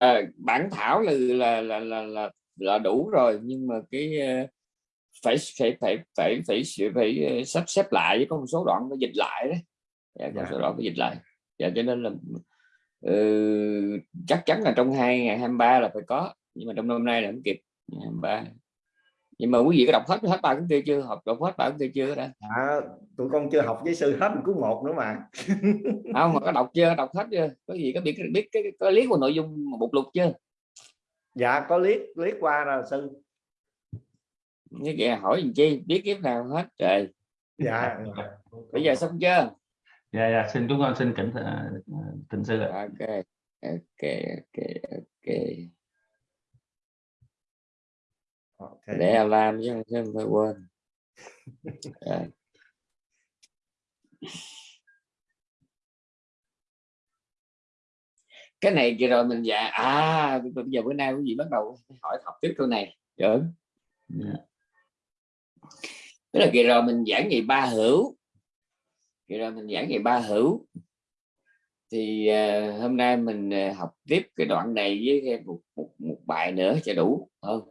à, bản thảo là là, là là là là đủ rồi nhưng mà cái phải phải phải phải phải phải, phải sắp xếp lại với có một số đoạn nó dịch lại đấy dạ, có dạ. số đoạn phải dịch lại. Dạ, cho nên là uh, chắc chắn là trong hai ngày 23 là phải có nhưng mà trong năm nay là không kịp. 23 nhưng mà quý vị có đọc hết hết ba cuốn kia chưa? Học đọc hết ba cuốn kia chưa đó? À, tụi con chưa học với sư hết một cuốn một nữa mà. Không mà có đọc chưa? Đọc hết chưa? Có gì có biết biết cái có liếc vào nội dung một lục chưa? Dạ có liếc liếc qua rồi sư. Như kìa hỏi gì chi? Biết kiếp nào hết trời. Dạ. Bây giờ xong chưa? Dạ dạ xin chúng con xin kính thịnh sư ok ok ok ok okay. để làm chứ không phải quên à. cái này kia rồi mình dạ à bây giờ bữa nay quý vị bắt đầu hỏi học tiếp câu này được yeah. Dạ. tức là kỳ rồi mình giảng về ba hữu kỳ rồi mình giảng về ba hữu thì uh, hôm nay mình uh, học tiếp cái đoạn này với thêm một, một, một bài nữa cho đủ không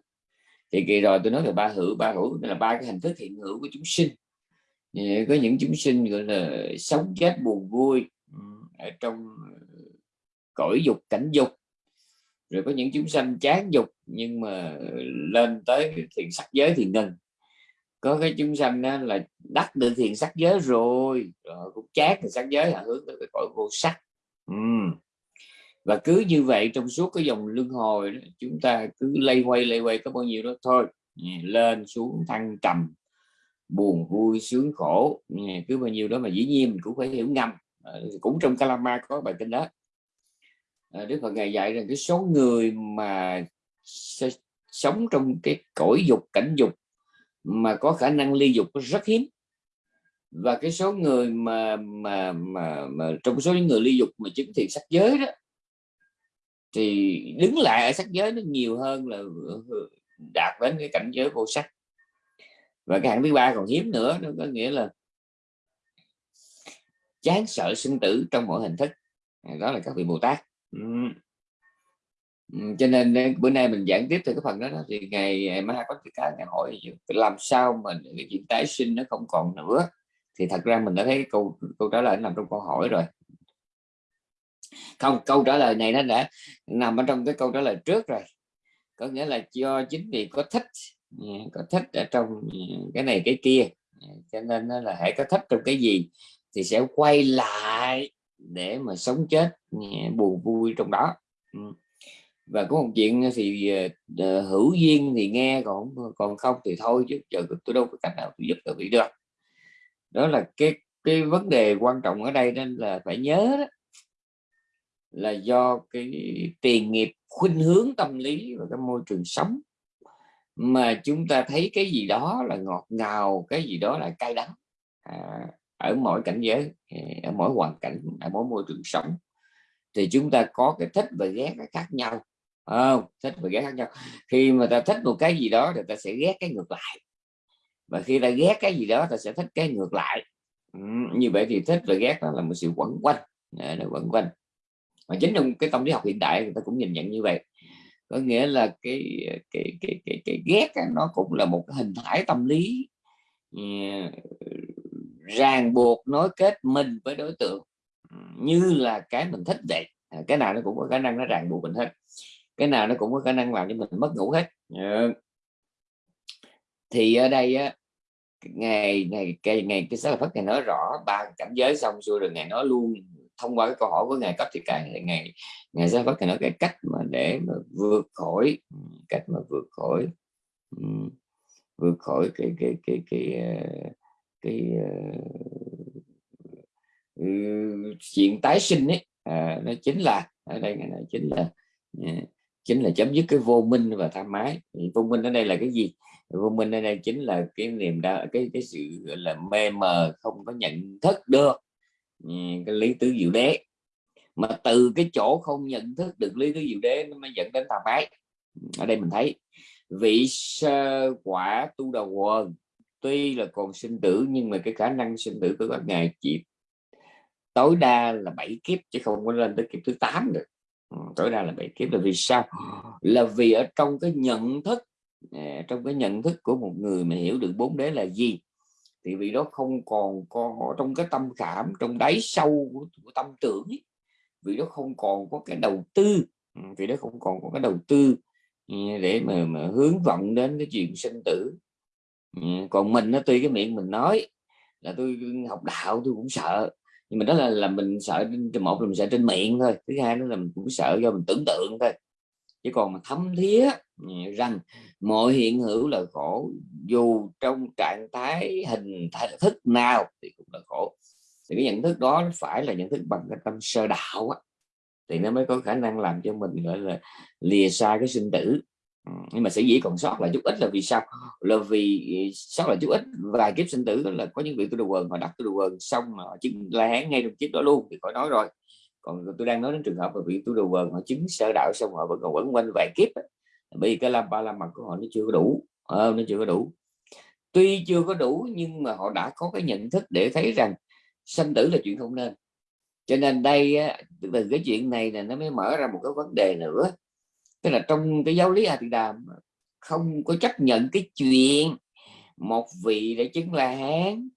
thì kỳ rồi tôi nói về ba hữu ba hữu là ba cái hình thức hiện hữu của chúng sinh. Có những chúng sinh gọi là sống chết buồn vui ở trong cõi dục cảnh dục. Rồi có những chúng sanh chán dục nhưng mà lên tới thiền sắc giới thì ngừng. Có cái chúng sanh đó là đắc được thiền sắc giới rồi, rồi cũng chát thì sắc giới là hướng tới cái cõi vô sắc. Uhm và cứ như vậy trong suốt cái dòng luân hồi đó, chúng ta cứ lây quay lây quay có bao nhiêu đó thôi. Ừ, lên xuống thăng trầm buồn vui sướng khổ ừ, cứ bao nhiêu đó mà dĩ nhiên mình cũng phải hiểu ngầm. Ờ, cũng trong Kalama có bài kinh đó. Ờ, Đức Phật ngày dạy rằng cái số người mà sống trong cái cõi dục cảnh dục mà có khả năng ly dục rất hiếm. Và cái số người mà mà mà, mà trong số những người ly dục mà chứng thiện sắc giới đó thì đứng lại ở sắc giới nó nhiều hơn là đạt đến cái cảnh giới vô sắc. Và cái hạng thứ ba còn hiếm nữa nó có nghĩa là chán sợ sinh tử trong mọi hình thức. Đó là các vị bồ tát. Cho nên bữa nay mình giảng tiếp từ cái phần đó, đó thì ngày mai có cái ngày hỏi làm sao mà cái chuyện tái sinh nó không còn nữa. Thì thật ra mình đã thấy câu câu trả lời nằm trong câu hỏi rồi không câu trả lời này nó đã nằm ở trong cái câu trả lời trước rồi. Có nghĩa là do chính vì có thích à, có thích ở trong à, cái này cái kia à, cho nên nó là hãy có thích trong cái gì thì sẽ quay lại để mà sống chết buồn vui trong đó. Ừ. Và có một chuyện thì uh, hữu duyên thì nghe còn còn không thì thôi chứ giờ tôi đâu có cách nào tôi giúp được bị được đó là cái cái vấn đề quan trọng ở đây nên là phải nhớ đó là do cái tiền nghiệp khuynh hướng tâm lý và cái môi trường sống mà chúng ta thấy cái gì đó là ngọt ngào cái gì đó là cay đắng à, ở mỗi cảnh giới à, ở mỗi hoàn cảnh ở mỗi môi trường sống. Thì chúng ta có cái thích và ghét khác nhau không? Thích và ghét khác nhau. Khi mà ta thích một cái gì đó thì ta sẽ ghét cái ngược lại. Và khi ta ghét cái gì đó ta sẽ thích cái ngược lại. Ừ, như vậy thì thích và ghét đó là một sự quẩn quanh. Là quẩn quanh mà chính trong cái tâm lý học hiện đại người ta cũng nhìn nhận như vậy. Có nghĩa là cái cái cái cái, cái ghét nó cũng là một hình thái tâm lý uh, ràng buộc nối kết mình với đối tượng như là cái mình thích vậy. À, cái nào nó cũng có khả năng nó ràng buộc mình hết. Cái nào nó cũng có khả năng làm cho mình mất ngủ hết. Uh, thì ở đây á ngày ngày ngày ngày cái sách Phật ngày nói rõ ba cảnh giới xong xuôi rồi ngày nói luôn thông qua cái câu hỏi của ngài cấp thì càng ngày ngày ra phất ngày nói cái cách mà để mà vượt khỏi cách mà vượt khỏi vượt khỏi cái cái cái cái ờ, cái, cái uh, chuyện tái sinh ấy. À, nó chính là ở đây này chính là à, chính là chấm dứt cái vô minh và tham ái vô minh ở đây là cái gì? Vô minh ở đây chính là cái niềm đau cái cái sự là mê mờ không có nhận thức được. Ừ, cái lý tứ diệu đế. Mà từ cái chỗ không nhận thức được lý tứ diệu đế nó mới dẫn đến tà bái ừ, ở đây mình thấy, vị sơ quả tu đầu quần, tuy là còn sinh tử, nhưng mà cái khả năng sinh tử của các ngài chỉ tối đa là bảy kiếp, chứ không có lên tới kiếp thứ 8 được. Ừ, tối đa là bảy kiếp là vì sao? Là vì ở trong cái nhận thức à, trong cái nhận thức của một người mà hiểu được bốn đế là gì? Thì vị đó không còn có trong cái tâm cảm trong đáy sâu của, của tâm tưởng ấy. vì đó không còn có cái đầu tư. Vị vì đó không còn có cái đầu tư ừ, để mà, mà hướng vọng đến cái chuyện sinh tử. Ừ, còn mình nó tuy cái miệng mình nói là tôi học đạo tôi cũng sợ nhưng mà đó là là mình sợ một là mình sợ trên miệng thôi thứ hai nữa là mình cũng sợ do mình tưởng tượng thôi. Chứ còn mà thấm thía rằng mọi hiện hữu là khổ. Dù trong trạng thái hình thức nào thì cũng là khổ. Thì cái nhận thức đó phải là nhận thức bằng cái tâm sơ đạo á, thì nó mới có khả năng làm cho mình gọi là lìa xa cái sinh tử. Ừ, nhưng mà sẽ dĩ còn sót lại chút ít là vì sao? Là vì ừ, sót lại chút ít vài kiếp sinh tử là có những vị tu đồ quần họ đặt tu đồ quần xong mà họ chứng la hán ngay trong kiếp đó luôn thì khỏi nói rồi. Còn tôi đang nói đến trường hợp mà vị tu đồ quần họ chứng sơ đạo xong họ vẫn còn quẩn quanh vài kiếp bởi vì cái làm ba la mật của họ nó chưa có đủ. Ờ, nó chưa có đủ. Tuy chưa có đủ nhưng mà họ đã có cái nhận thức để thấy rằng sanh tử là chuyện không nên. Cho nên đây từ cái chuyện này là nó mới mở ra một cái vấn đề nữa. Tức là trong cái giáo lý A Tỳ Đàm không có chấp nhận cái chuyện một vị để chứng la hán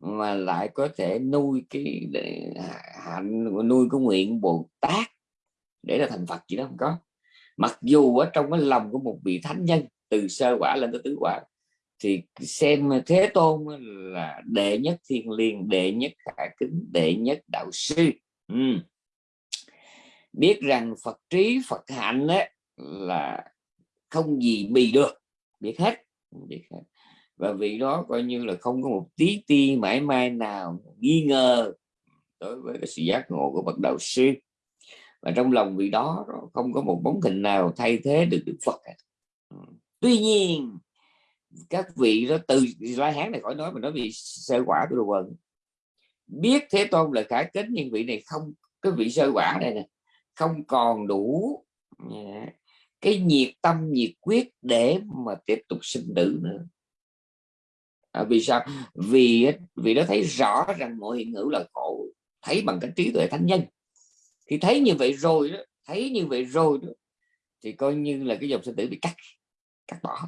mà lại có thể nuôi cái hạnh nuôi cái nguyện Bồ Tát để là thành Phật chỉ đó không có mặc dù ở trong cái lòng của một vị thánh nhân từ sơ quả lên tới tứ quả thì xem thế tôn là đệ nhất thiên liêng đệ nhất khả kính đệ nhất đạo sư. Ừ. biết rằng phật trí phật hạnh ấy, là không gì bì được. Biết hết biết hết. Và vì đó coi như là không có một tí ti mãi mai nào nghi ngờ đối với cái sự giác ngộ của bậc đạo sư và trong lòng vị đó không có một bóng hình nào thay thế được Đức Phật tuy nhiên các vị đó từ la hán này khỏi nói mà nói vì sơ quả của đồ quần biết thế tôn là khả kính nhưng vị này không cái vị sơ quả này nè không còn đủ cái nhiệt tâm nhiệt quyết để mà tiếp tục sinh tử nữa. À, vì sao? Vì vì nó thấy rõ rằng mọi hiện hữu là khổ thấy bằng cái trí tuệ thánh nhân khi thấy như vậy rồi đó thấy như vậy rồi đó thì coi như là cái dòng sinh tử bị cắt cắt bỏ.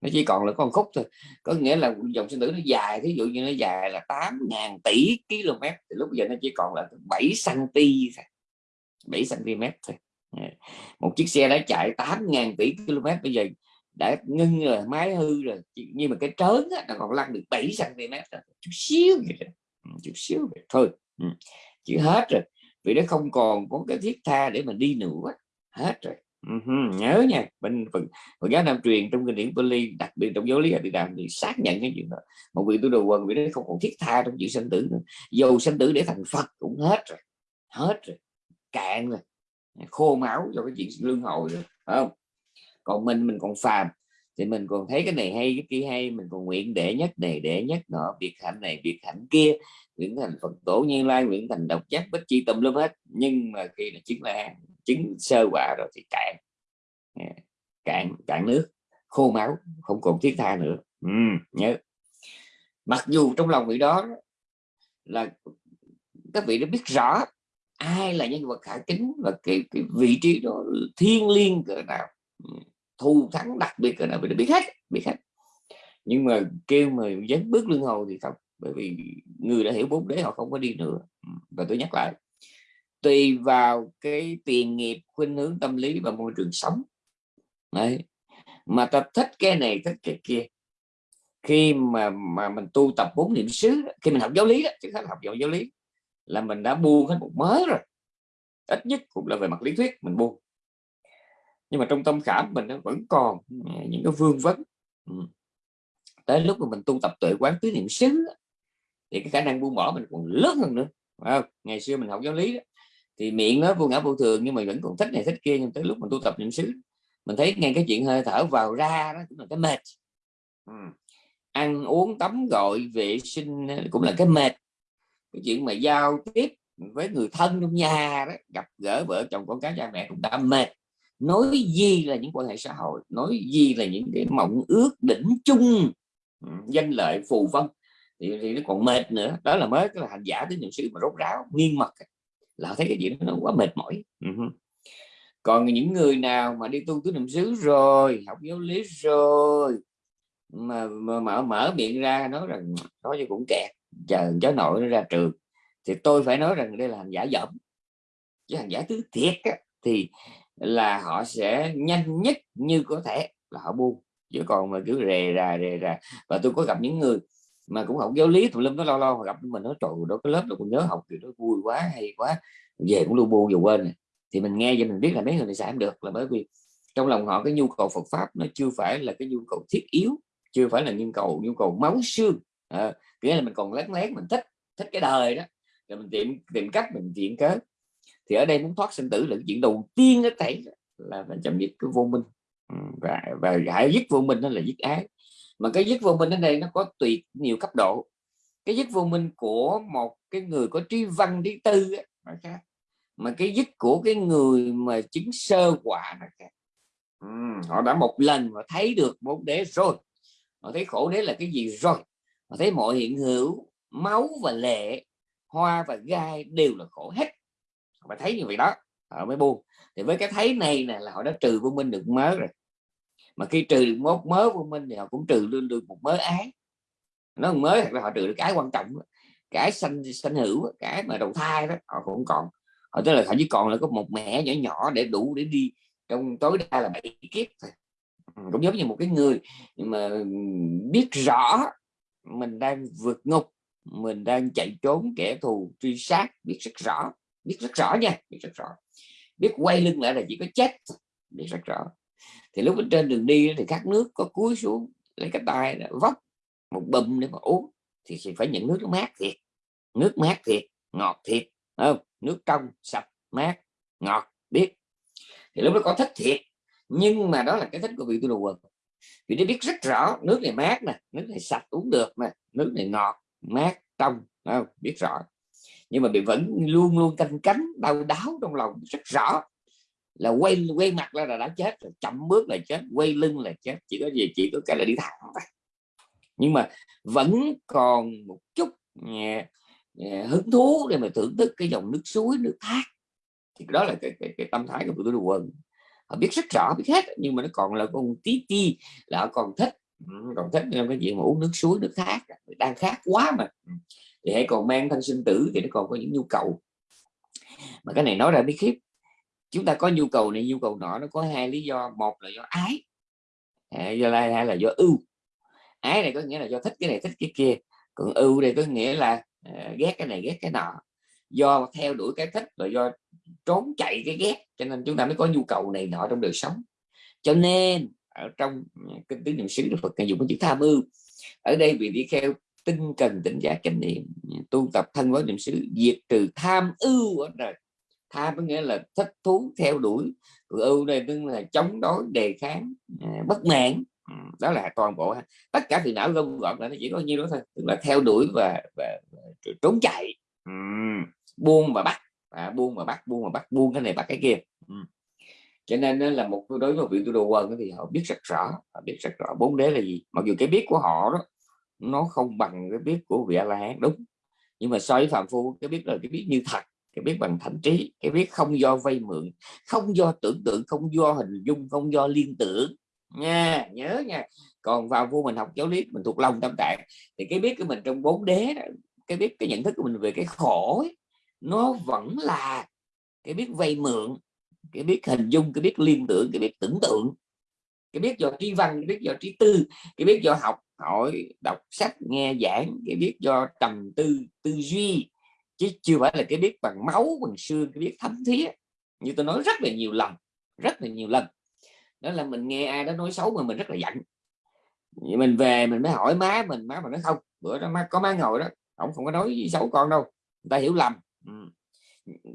Nó chỉ còn là con khúc thôi. Có nghĩa là dòng sinh tử nó dài thí dụ như nó dài là 8.000 tỷ km thì lúc giờ nó chỉ còn là 7 cm thôi 7 cm thôi. Một chiếc xe đã chạy 8.000 tỷ km bây giờ đã ngưng rồi máy hư rồi nhưng mà cái trớn á, nó còn lăn được 7 cm chút xíu vậy đó. Ừ, chút xíu vậy thôi. Ừ, Chứ hết rồi vì nó không còn có cái thiết tha để mà đi nữa. Hết rồi. Uh-huh. nhớ nha bên phần Phật giáo Nam truyền trong kinh điển Pali đặc biệt trong giáo lý Địa Đàm thì xác nhận cái chuyện đó. Một vị tu đồ quần vì nó không còn thiết tha trong chuyện sinh tử nữa. Dầu sinh tử để thành Phật cũng hết rồi hết rồi. Cạn rồi. Khô máu cho cái chuyện lương hồi rồi không? Còn mình mình còn phàm thì mình còn thấy cái này hay cái kia hay mình còn nguyện đệ nhất này đệ nhất nọ việc hạnh này việc hạnh kia nguyện thành phật tổ như lai nguyện thành độc giác bất chi tâm lớp hết. Nhưng mà khi là chứng là chứng sơ quả rồi thì cạn. Cạn cạn nước khô máu không còn thiết tha nữa. Ừ, nhớ. Mặc dù trong lòng vị đó là các vị đã biết rõ ai là nhân vật khả kính và cái, cái vị trí đó thiên liêng cỡ nào ừ, thù thắng đặc biệt cỡ nào bị biết hết biết hết. Nhưng mà kêu mà dấn bước lưng hồi thì không bởi vì người đã hiểu bốn đế, họ không có đi nữa. Ừ, và tôi nhắc lại, tùy vào cái tiền nghiệp, khuynh hướng tâm lý và môi trường sống. Đấy. mà ta thích cái này, thích cái kia. Khi mà mà mình tu tập bốn niệm xứ, khi mình học giáo lý đó, chứ không học giáo lý, là mình đã buông hết một mới rồi. Ít nhất cũng là về mặt lý thuyết mình buông. Nhưng mà trong tâm khảm mình nó vẫn còn ừ, những cái vương vấn. Ừ. Tới lúc mà mình tu tập tuệ quán tứ niệm xứ thì cái khả năng buông bỏ mình còn lớn hơn nữa không? ngày xưa mình học giáo lý đó, thì miệng nó vô ngã vô thường nhưng mà vẫn còn thích này thích kia nhưng tới lúc mình tu tập niệm xứ mình thấy ngay cái chuyện hơi thở vào ra đó cũng là cái mệt ừ. ăn uống tắm gọi vệ sinh cũng là cái mệt cái chuyện mà giao tiếp với người thân trong nhà đó gặp gỡ vợ chồng con cái cha mẹ cũng đã mệt nói gì là những quan hệ xã hội nói gì là những cái mộng ước đỉnh chung danh lợi phù vân thì, thì nó còn mệt nữa. Đó là mới cái là hành giả tới niệm xứ mà rốt ráo nghiêng mật là thấy cái chuyện nó quá mệt mỏi. Ừ còn những người nào mà đi tu tứ niệm xứ rồi học giáo lý rồi mà, mà mở mở miệng ra nói rằng nói cho cũng kẹt chờ cháu nội nó ra trường thì tôi phải nói rằng đây là hành giả dẫm chứ hành giả tứ thiệt á, thì là họ sẽ nhanh nhất như có thể là họ buông. Chứ còn mà cứ rề ra rề ra và tôi có gặp những người mà cũng học giáo lý tùm lum nó lo lo gặp mình nói trời đó cái lớp nó cũng nhớ học thì nó vui quá hay quá. Về cũng lu bu dù quên này. thì mình nghe cho mình biết là mấy người này sẽ được là bởi vì trong lòng họ cái nhu cầu Phật pháp nó chưa phải là cái nhu cầu thiết yếu chưa phải là nhu cầu nhu cầu máu xương. À, nghĩa là mình còn lén lén mình thích thích cái đời đó. Rồi mình tìm tìm cách mình chuyện cớ. Thì ở đây muốn thoát sinh tử là chuyện đầu tiên nó thấy là phải chấm dứt cái vô minh. Và và hãy dứt vô minh đó là dứt ái mà cái dứt vô minh ở đây nó có tùy nhiều cấp độ. Cái dứt vô minh của một cái người có trí văn trí tư ấy, khác. Mà cái dứt của cái người mà chứng sơ quả nó khác. Ừ, họ đã một lần họ thấy được bốn đế rồi. Họ thấy khổ đế là cái gì rồi? Họ thấy mọi hiện hữu máu và lệ hoa và gai đều là khổ hết. Họ phải thấy như vậy đó. Họ mới buông. Thì với cái thấy này nè là họ đã trừ vô minh được mớ rồi mà khi trừ được một mớ vô minh thì họ cũng trừ luôn được một mớ ái. Nó mới là họ trừ được cái quan trọng cái sanh sanh hữu cái mà đầu thai đó, họ cũng còn. Họ tức là họ chỉ còn là có một mẹ nhỏ nhỏ để đủ để đi. Trong tối đa là bảy kiếp thôi. Cũng giống như một cái người mà biết rõ mình đang vượt ngục, mình đang chạy trốn, kẻ thù, truy sát, biết rất rõ, biết rất rõ nha, biết rất rõ. Biết quay lưng lại là chỉ có chết biết rất rõ thì lúc ở trên đường đi thì các nước có cúi xuống lấy cái tay vóc một bùm để mà uống. Thì phải nhận nước nó mát thiệt, nước mát thiệt, ngọt thiệt không? Nước trong sạch, mát, ngọt, biết. Thì lúc đó có thích thiệt, nhưng mà đó là cái thích của vị tu đồ quần. Vì nó biết rất rõ, nước này mát nè, nước này sạch uống được nè nước này ngọt, mát, trong không? biết rõ. Nhưng mà bị vẫn luôn luôn canh cánh, đau đáo trong lòng, rất rõ là quay quay mặt ra là đã chết rồi chậm bước là chết quay lưng là chết chỉ có gì chỉ có cái là đi thẳng thôi. Nhưng mà vẫn còn một chút nhẹ, nhẹ, hứng thú để mà thưởng thức cái dòng nước suối nước thác. Thì đó là cái, cái, cái tâm thái của tôi đồ quần họ biết rất rõ biết hết nhưng mà nó còn là con tí ti là họ còn thích ừ, còn thích cái chuyện mà uống nước suối nước thác đang khát quá mà. Ừ, thì hãy còn mang thân sinh tử thì nó còn có những nhu cầu. Mà cái này nói ra biết khiếp chúng ta có nhu cầu này, nhu cầu nọ, nó có hai lý do. Một là do ái. Do lai, hai là do ưu. Ái này có nghĩa là do thích cái này, thích cái kia. Còn ưu đây có nghĩa là ờ, ghét cái này, ghét cái nọ. Do theo đuổi cái thích và do trốn chạy cái ghét. Cho nên chúng ta mới có nhu cầu này nọ trong đời sống. Cho nên, ở trong ờ, kinh tứ niệm xứ, Đức Phật dùng cái chữ tham ưu ở đây vì đi theo tinh cần tỉnh giác chánh niệm, tu tập thân với niệm xứ, diệt trừ tham ưu ở đời tham có nghĩa là thích thú theo đuổi ưu đây tức là chống đối đề kháng à, bất mãn. Ừ, đó là toàn bộ tất cả phiền não gom gọn là nó chỉ có nhiêu đó thôi tức là theo đuổi và, và, và trốn chạy. Uhm. buông và bắt. À, buông và bắt buông và bắt buông cái này bắt cái kia. Uhm. cho nên là một đối với vị tu đồ quân thì họ biết rất rõ họ biết rất rõ bốn đế là gì. Mặc dù cái biết của họ đó nó không bằng cái biết của vị a la hán đúng. Nhưng mà so với phạm phu cái biết là cái biết như thật cái biết bằng thành trí cái biết không do vay mượn không do tưởng tượng không do hình dung không do liên tưởng. Nha nhớ nha. Còn vào vô mình học giáo lý mình thuộc lòng tâm tạng thì cái biết của mình trong bốn đế đó, cái biết cái nhận thức của mình về cái khổ ấy, nó vẫn là cái biết vay mượn cái biết hình dung cái biết liên tưởng cái biết tưởng tượng. Cái biết do trí văn cái biết do trí tư cái biết do học hỏi đọc sách nghe giảng cái biết do trầm tư tư duy chứ chưa phải là cái biết bằng máu, bằng xương, cái biết thấm thía. Như tôi nói rất là nhiều lần, rất là nhiều lần. Đó là mình nghe ai đó nói xấu mà mình rất là giận. Mình về mình mới hỏi má mình, má mà nói không, bữa đó má có má ngồi đó ông không có nói xấu con đâu, người ta hiểu lầm. Ừ.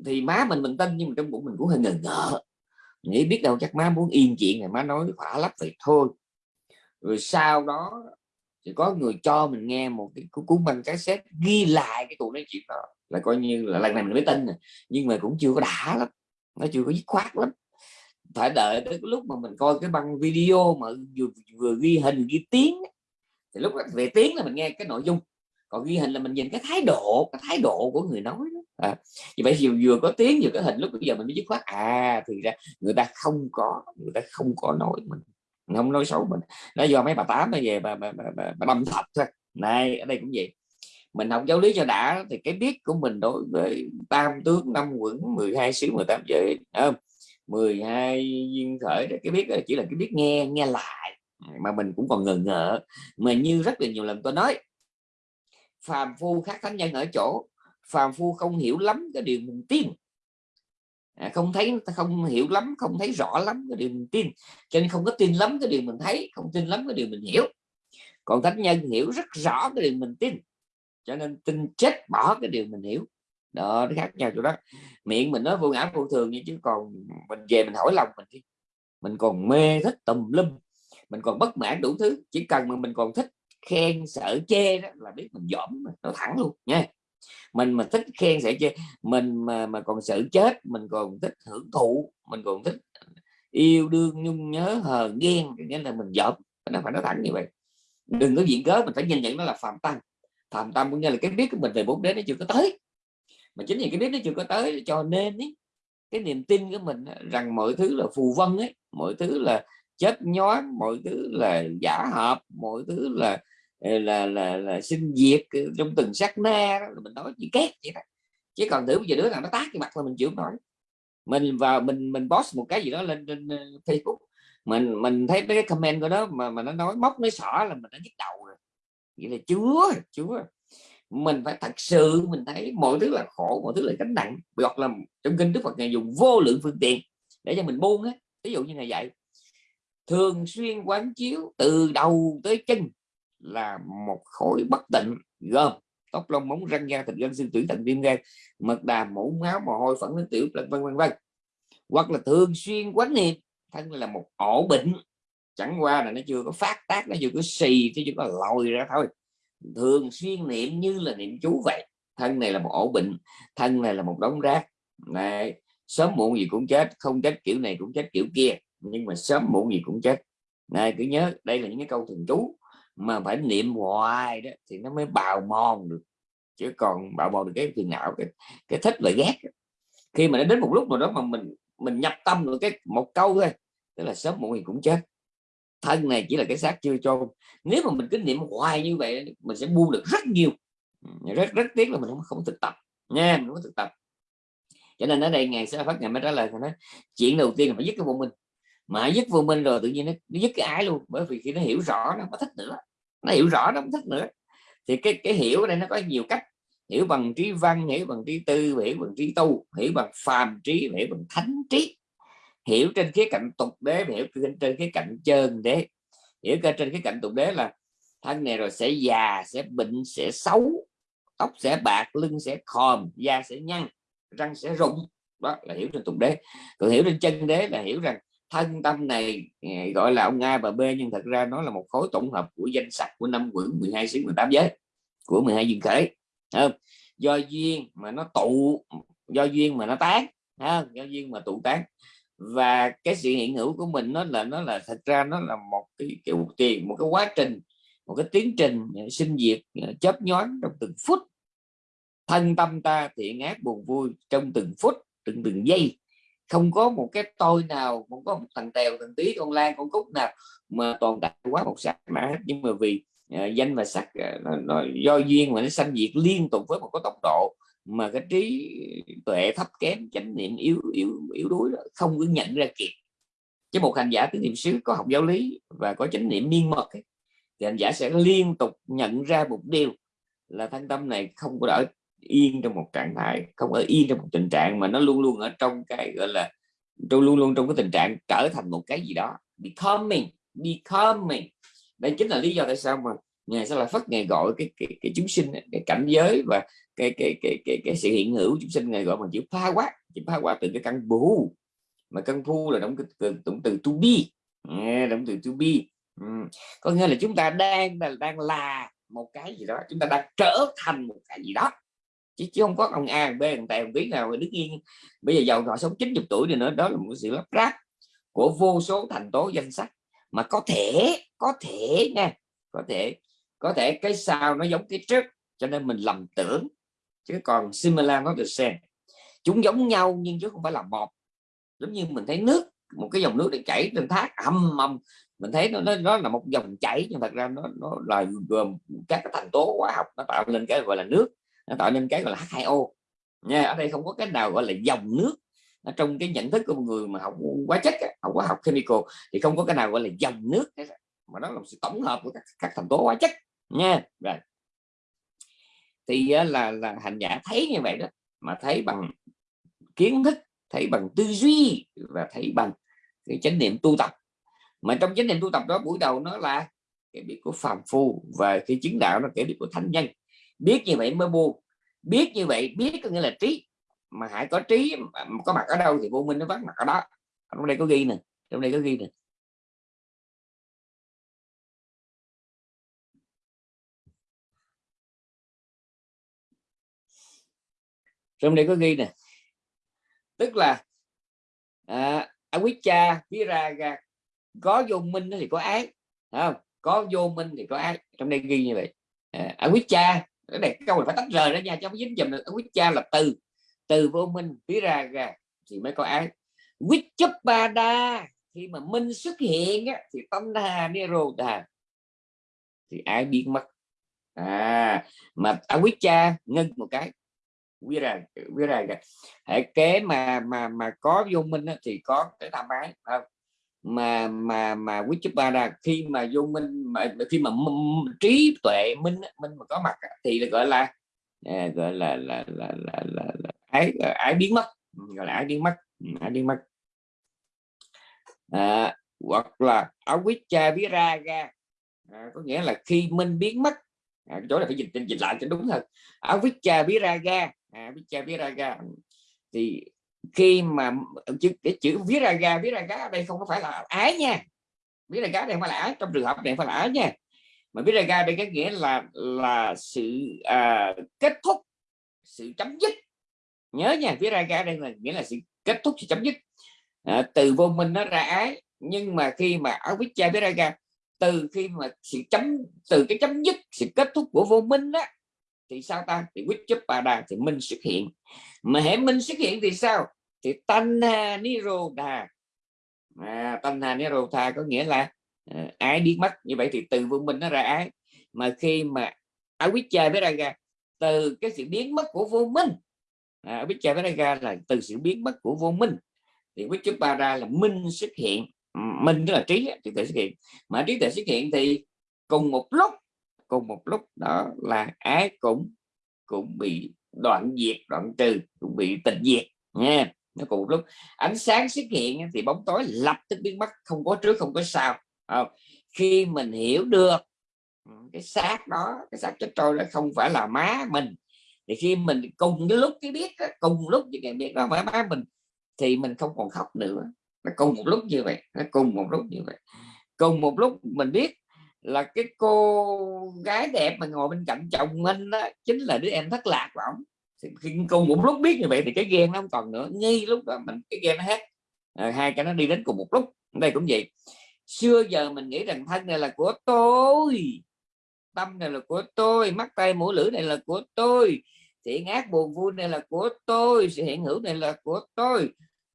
thì má mình mình tin, nhưng mà trong bụng mình cũng hơi ngờ ngợ. Nghĩ biết đâu chắc má muốn yên chuyện này má nói khỏa lấp vậy thôi. Rồi sau đó thì có người cho mình nghe một cái cuốn băng cassette ghi lại cái cuộc nói chuyện đó là coi như là lần này mình mới tin này. nhưng mà cũng chưa có đã lắm nó chưa có dứt khoát lắm phải đợi tới lúc mà mình coi cái băng video mà vừa, vừa ghi hình ghi tiếng thì lúc đó về tiếng là mình nghe cái nội dung còn ghi hình là mình nhìn cái thái độ cái thái độ của người nói đó. à, như vậy vừa, vừa có tiếng vừa có hình lúc bây giờ mình mới dứt khoát à thì ra người ta không có người ta không có nói mình không nói xấu mình. Nó do mấy bà tám nó về bà, bà, bà, bà, bà đâm thật thôi. Này ở đây cũng vậy. Mình học giáo lý cho đã thì cái biết của mình đối với tam tướng năm quẩn 12 xứ 18 giới không? 12 duyên khởi cái biết chỉ là cái biết nghe nghe lại. Mà mình cũng còn ngờ ngợ. Mà như rất là nhiều lần tôi nói phàm phu khác thánh nhân ở chỗ phàm phu không hiểu lắm cái điều mình tin. À, không thấy, không hiểu lắm, không thấy rõ lắm cái điều mình tin. Cho nên không có tin lắm cái điều mình thấy, không tin lắm cái điều mình hiểu. Còn thánh nhân hiểu rất rõ cái điều mình tin. Cho nên tin chết bỏ cái điều mình hiểu. Đó, nó khác nhau chỗ đó. Miệng mình nói vô ngã vô thường như chứ còn mình về mình hỏi lòng mình đi. Mình còn mê thích tùm lum. Mình còn bất mãn đủ thứ. Chỉ cần mà mình còn thích khen, sợ chê đó là biết mình dỗm nó thẳng luôn nha mình mà thích khen sẽ chơi, mình mà mà còn sợ chết mình còn thích hưởng thụ mình còn thích yêu đương nhung nhớ hờ ghen nghĩa là mình dỗm nó phải nói thẳng như vậy. Đừng có diện cớ mình phải nhìn nhận nó là phạm tăng phạm tâm cũng như là cái biết của mình về bốn đế nó chưa có tới. Mà chính vì cái biết nó chưa có tới cho nên ý, cái niềm tin của mình rằng mọi thứ là phù vân ấy mọi thứ là chết nhói mọi thứ là giả hợp mọi thứ là Ờ, là là, là, sinh diệt ờ, trong từng sát na đó, mình nói chỉ két vậy đó. Chứ còn thử bây giờ đứa nào nó tác cái mặt là mình chịu nổi. Mình vào mình mình post một cái gì đó lên trên ờ, Facebook. Mình mình thấy mấy cái comment của đó mà mà nó nói móc nói sỏ là mình đã nhức đầu rồi. Vậy là chúa chúa mình phải thật sự mình thấy mọi thứ là khổ mọi thứ là gánh nặng. Hoặc là trong kinh đức phật ngài dùng vô lượng phương tiện để cho mình buông á. Ví dụ như này vậy thường xuyên quán chiếu từ đầu tới chân là một khối bất tịnh gồm tóc lông móng răng da thịt gân xương tủy thận viêm gan, mật đà mũ máu, mồ hôi phẫn nước tiểu, vân vân vân hoặc là thường xuyên quán niệm, thân là một ổ bệnh. Chẳng qua là nó chưa có phát tác, nó chưa có xì chứ chưa có lòi ra thôi. Thường xuyên niệm như là niệm chú vậy. Thân này là một ổ bệnh, thân này là một đống rác. Này sớm muộn gì cũng chết, không chết kiểu này cũng chết kiểu kia, nhưng mà sớm muộn gì cũng chết. Này, cứ nhớ, đây là những cái câu thường chú mà phải niệm hoài đó thì nó mới bào mòn được. Chứ còn bào mòn được cái phiền não cái, cái thích và ghét. Khi mà nó đến một lúc nào đó mà mình mình nhập tâm được cái một câu thôi tức là sớm muộn thì cũng chết. Thân này chỉ là cái xác chưa chôn. Nếu mà mình cứ niệm hoài như vậy mình sẽ buông được rất nhiều. Rất rất tiếc là mình không không thực tập nha mình không thực tập. Cho nên ở đây ngày sẽ phát ngày mới trả lời nói chuyện đầu tiên là phải dứt cái vô minh. Mà dứt vô minh rồi tự nhiên nó, nó dứt cái ái luôn bởi vì khi nó hiểu rõ nó không thích nữa nó hiểu rõ nó không thích nữa. Thì cái cái hiểu ở đây nó có nhiều cách. Hiểu bằng trí văn hiểu bằng trí tư hiểu bằng trí tu hiểu bằng phàm trí hiểu bằng thánh trí. Hiểu trên khía cạnh tục đế hiểu trên, trên khía cạnh chân đế. Hiểu trên khía cạnh tục đế là thân này rồi sẽ già sẽ bệnh sẽ xấu. Tóc sẽ bạc lưng sẽ khòm da sẽ nhăn răng sẽ rụng. Đó là hiểu trên tục đế. Còn hiểu trên chân đế là hiểu rằng thân tâm này ờ, gọi là, ông A và B, nhưng thật ra nó là một khối tổng hợp của danh sách của năm quyển 12 xứ 18 giới của 12 duyên khởi không? do duyên mà nó tụ, do duyên mà nó tán không? do duyên mà tụ tán và cái sự hiện hữu của mình nó là nó là, thật ra nó là một cái, kiểu tiền một cái quá trình, một cái tiến trình ờ, sinh diệt ờ, chớp nhoáng trong từng phút thân tâm ta thiện ác buồn vui trong từng phút, từng từng giây không có một cái tôi nào không có một thằng tèo thằng tí con lan con cúc nào mà toàn tại quá một sắc mà nhưng mà vì uh, danh và sắc uh, ờ, nó, nó do duyên mà nó sanh diệt liên tục với một cái tốc độ mà cái trí tuệ thấp kém chánh niệm yếu yếu yếu đuối đó, không có nhận ra kịp. Chứ một hành giả tứ niệm xứ có học giáo lý và có chánh niệm miên mật ấy, thì hành giả sẽ liên tục nhận ra một điều là thân tâm này không có ở yên trong một trạng thái không ở yên trong một tình trạng mà nó luôn luôn ở trong cái gọi là trong luôn luôn trong cái tình trạng trở thành một cái gì đó becoming becoming. Đây chính là lý do tại sao mà ngài sẽ là phát ngày gọi cái, cái, cái chúng sinh cái cảnh giới và cái cái cái cái, cái sự hiện hữu chúng sinh ngày gọi bằng chữ pha quát chữ pha quát từ cái căn bù. Mà căn phu là động từ, động từ to be. Động từ to be. Có nghĩa là chúng ta đang đang là một cái gì đó chúng ta đang trở thành một cái gì đó chứ, chứ không có ông A B thằng tài biết nào đứng yên. Bây giờ giàu họ sống 90 tuổi thì nữa đó là một sự lắp ráp của vô số thành tố danh sách. Mà có thể có thể nha có thể có thể cái sau nó giống cái trước cho nên mình lầm tưởng. Chứ còn similar nó được xem, chúng giống nhau nhưng chứ không phải là một. Giống như mình thấy nước một cái dòng nước để chảy trên thác âm ầm. Mình thấy nó, nó nó là một dòng chảy nhưng thật ra nó nó là gồm các cái thành tố hóa học nó tạo nên cái gọi là nước nó tạo nên cái gọi là H2O nha ở đây không có cái nào gọi là dòng nước. Ở trong cái nhận thức của một người mà học hóa chất học hóa học chemical thì không có cái nào gọi là dòng nước mà nó là sự tổng hợp của các, các thành tố hóa chất. Nha rồi. Thì là là hành giả thấy như vậy đó mà thấy bằng kiến thức thấy bằng tư duy và thấy bằng cái chánh niệm tu tập. Mà trong chánh niệm tu tập đó buổi đầu nó là cái biết của phàm phu và cái chứng đạo nó cái biết của thánh nhân biết như vậy mới buông. Biết như vậy biết có nghĩa là trí. Mà hãy có trí có mặt ở đâu thì vô minh nó vắng mặt ở đó. Trong đây có ghi nè trong đây có ghi nè. Trong đây có ghi nè. Tức là à, ra viraga có vô minh thì có ác không? Có vô minh thì có ác. Trong đây ghi như vậy. À, cha cái câu này phải tách rời ra nha cho dính dùm được avicca là từ. Từ vô minh phía ra ra thì mới có án. Quyết chấp ba đa khi mà minh xuất hiện á, thì tâm đà. Nirodha thì ai biết mất. À mà avicca ngưng một cái. Viraga viraga Hãy kế mà mà mà có vô minh á, thì có cái tham ái không? Mà mà mà Vichuppada khi mà vô minh mà khi mà trí tuệ minh minh mà có mặt thì gọi là à, gọi là là là là, là, là ái ái biến mất gọi là ái biến mất ừ, ái biến mất. À, hoặc là avicca viraga à, có nghĩa là khi minh biến mất à, chỗ này phải dịch dịch lại cho đúng thật ra ra à, ra ra thì khi mà chữ cái chữ viết ra ga viết ra ở đây không có phải là ái nha. Viết ra viraga đây không phải là ái trong trường hợp này phải là ái nha. Mà viết ra ga đây cái nghĩa là là sự à, kết thúc sự chấm dứt. Nhớ nha viết ra ga đây là nghĩa là sự kết thúc sự chấm dứt. À, từ vô minh nó ra ái nhưng mà khi mà viết ra viết ra ga từ khi mà sự chấm từ cái chấm dứt sự kết thúc của vô minh đó thì sao ta? Thì quyết chấp bà đà thì minh xuất hiện. Mà hệ minh xuất hiện thì sao? Thì tanha đà à, tanha nirodha có nghĩa là à, ái biến mất như vậy thì từ vô minh nó ra ái. Mà khi mà avicca với raga từ cái sự biến mất của vô minh à, avicca với raga là từ sự biến mất của vô minh. Thì quyết chấp bà đà là minh xuất hiện. Minh tức là trí trí tuệ xuất hiện. Mà trí tuệ xuất hiện thì cùng một lúc cùng một lúc, đó là ái cũng cũng bị đoạn diệt, đoạn trừ, cũng bị tịch diệt, nha. Nó cùng một lúc. Ánh sáng xuất hiện thì bóng tối lập tức biến mất, không có trước, không có sau. Không? khi mình hiểu được ừ, cái xác đó, cái xác chết trôi đó không phải là má mình, thì khi mình cùng cái lúc cái biết cùng lúc với cái biết đó phải má mình, thì mình không còn khóc nữa. Nó cùng một lúc như vậy, nó cùng một lúc như vậy. Cùng một lúc mình biết là cái cô gái đẹp mà ngồi bên cạnh chồng mình đó chính là đứa em thất lạc của ổng. Khi cùng một lúc biết như vậy thì cái ghen nó không còn nữa. Ngay lúc đó mình cái ghen nó hết. À, hai cái nó đi đến cùng một lúc. Đây cũng vậy. Xưa giờ mình nghĩ rằng thân này là của tôi tâm này là của tôi mắt tay mũi lưỡi này là của tôi thiện ác buồn vui này là của tôi sự hiện hữu này là của tôi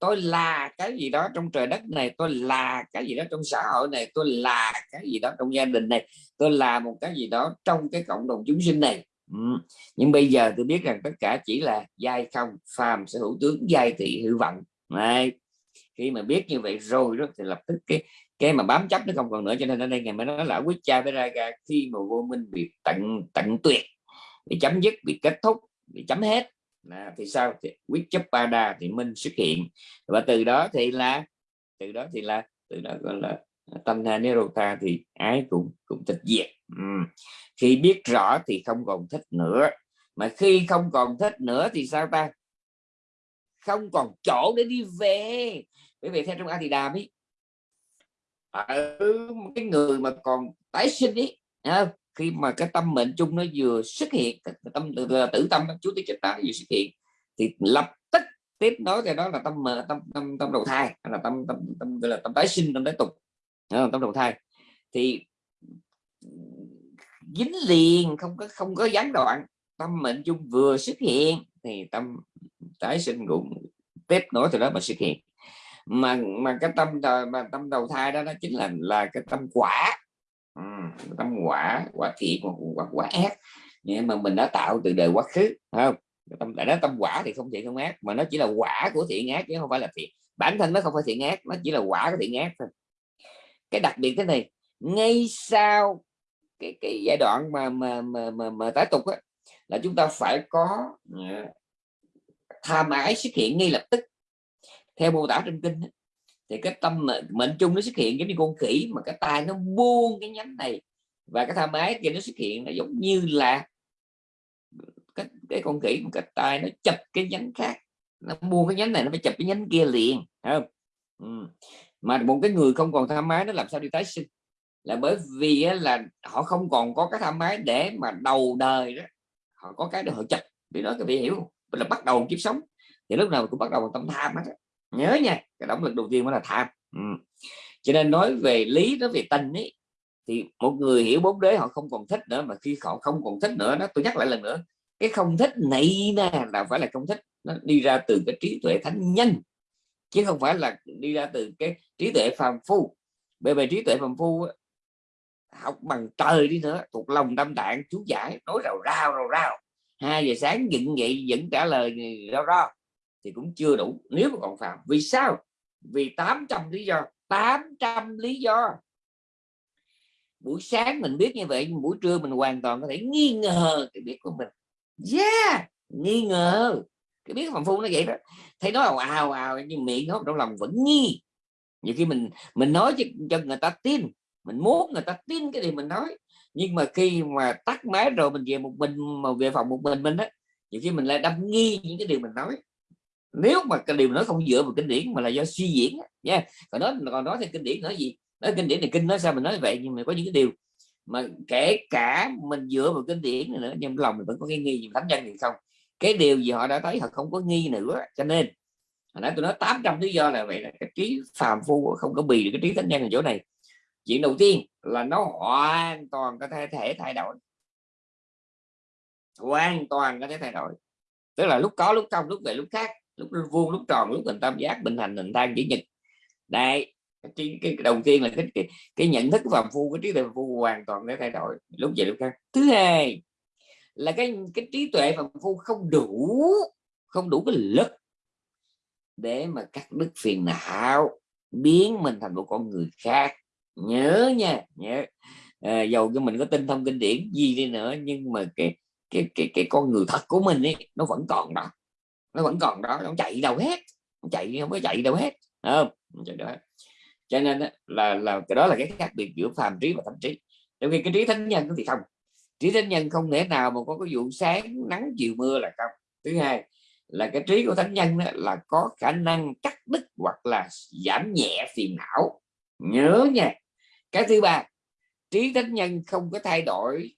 tôi là cái gì đó trong trời đất này, tôi là cái gì đó trong xã hội này, tôi là cái gì đó trong gia đình này, tôi là một cái gì đó trong cái cộng đồng chúng sinh này. Ừ. nhưng bây giờ tôi biết rằng tất cả chỉ là giai không, phàm sở hữu tướng, giai thị, hư vận này khi mà biết như vậy rồi đó thì lập tức cái cái mà bám chấp nó không còn nữa, cho nên ở đây ngày mới nói là quyết cha với ra khi mà vô minh bị tận tận tuyệt, bị chấm dứt, bị kết thúc, bị chấm hết à, thì sao? Thì quyết chấp ba đa thì minh xuất hiện. Và từ đó thì là từ đó thì là từ đó gọi là à, tâm tha nirota thì ái cũng cũng tịch diệt. Ừ. khi biết rõ thì không còn thích nữa. Mà khi không còn thích nữa thì sao ta? Không còn chỗ để đi về. Bởi vì theo trong a thì đàm ấy ở cái người mà còn tái sinh ấy khi mà cái tâm mệnh chung nó vừa xuất hiện tâm tử tâm chú tí chất tá vừa xuất hiện, thì lập tức tiếp nối cái đó là tâm tâm tâm tâm đầu thai là tâm tâm tâm, gọi là tâm tái sinh, tâm tái tục à, tâm đầu thai. Thì dính liền, không có không có gián đoạn, tâm mệnh chung vừa xuất hiện, thì tâm tái sinh cũng tiếp nối từ đó mà xuất hiện. Mà mà cái tâm mà tâm đầu thai đó nó chính là là cái tâm quả ừ, tâm quả quả thiện hoặc quả, quả ác. Nhưng mà mình đã tạo từ đời quá khứ không? Tâm đã nói tâm quả thì không thiện không ác mà nó chỉ là quả của thiện ác chứ không phải là thiện. Bản thân nó không phải thiện ác nó chỉ là quả của thiện ác thôi. Cái đặc biệt thế này ngay sau cái cái giai đoạn mà mà mà mà, mà tái tục á, là chúng ta phải có ờ, tha tham ái xuất hiện ngay lập tức. Theo mô tả trên kinh thì cái tâm mệnh chung nó xuất hiện giống như con khỉ mà cái tai nó buông cái nhánh này và cái tham ái kia nó xuất hiện nó giống như là cái, cái con khỉ một cái tai nó chập cái nhánh khác. Nó buông cái nhánh này nó phải chập cái nhánh kia liền không? Ừ. mà một cái người không còn tham ái nó làm sao đi tái sinh? Là bởi vì là họ không còn có cái tham ái để mà đầu đời đó họ có cái để họ chập. Vì đó các vị hiểu là bắt đầu kiếp sống. Thì lúc nào cũng bắt đầu bằng tâm tham hết nhớ nha, cái động lực đầu tiên mới là tham. Ừ. cho nên nói về lý nói về tình ấy, thì một người hiểu bốn đế họ không còn thích nữa, mà khi họ không còn thích nữa đó, tôi nhắc lại lần nữa, cái không thích này nè là phải là không thích. Nó đi ra từ cái trí tuệ thánh nhân, chứ không phải là đi ra từ cái trí tuệ phàm phu. Bởi vì trí tuệ phàm phu học bằng trời đi nữa, thuộc lòng tâm tạng chú giải, nói rào rào rào rào. Hai giờ sáng dựng vậy, vẫn trả lời ừ, rao rao thì cũng chưa đủ. Nếu mà còn phạm vì sao? Vì 800 lý do. 800 lý do. Buổi sáng mình biết như vậy buổi trưa mình hoàn toàn có thể nghi ngờ cái biết của mình. Yeah! Nghi ngờ. Cái biết phạm phu nó vậy đó. Thấy nói ào ào ào nhưng miệng nó trong lòng vẫn nghi. Nhiều khi mình mình nói cho, cho người ta tin mình muốn người ta tin cái gì mình nói. Nhưng mà khi mà tắt máy rồi mình về một mình mà về phòng một mình mình á nhiều khi mình lại đâm nghi những cái điều mình nói nếu mà cái điều nói không dựa vào kinh điển mà là do suy diễn nha. Yeah. còn nói còn nói thì kinh điển nói gì? Nói kinh điển thì kinh nói sao mình nói vậy nhưng mà có những cái điều mà kể cả mình dựa vào kinh điển này nữa nhưng lòng mình vẫn có cái nghi gì thánh nhân thì không? Cái điều gì họ đã thấy họ không có nghi nữa cho nên hồi nãy tôi nói 800 lý do là vậy là cái trí phàm phu không có bì được cái trí thánh nhân ở chỗ này. Chuyện đầu tiên là nó hoàn toàn có thể, thể thay đổi. Hoàn toàn có thể thay đổi. Tức là lúc có lúc không lúc về lúc khác lúc vuông lúc tròn lúc hình tam giác bình hành hình thang chữ nhật. Đây cái, cái, đầu tiên là cái, cái, cái nhận thức phàm phu cái trí tuệ phạm phu hoàn toàn để thay đổi. Lúc về lúc khác. Thứ hai là cái cái trí tuệ phàm phu không đủ không đủ cái lực để mà cắt đứt phiền não biến mình thành một con người khác. Nhớ nha nhớ. À, dầu cho mình có tin thông kinh điển gì đi nữa nhưng mà cái cái cái cái con người thật của mình ấy nó vẫn còn đó nó vẫn còn đó nó chạy đâu hết nó chạy không có chạy đâu hết không? Chạy đâu hết. Cho nên là là cái đó là cái khác biệt giữa phàm trí và thánh trí. Trong khi cái trí thánh nhân thì không. Trí thánh nhân không thể nào mà có cái vụ sáng nắng chiều mưa là không. Thứ hai là cái trí của thánh nhân đó, là có khả năng cắt đứt hoặc là giảm nhẹ phiền não. Nhớ nha. Cái thứ ba trí thánh nhân không có thay đổi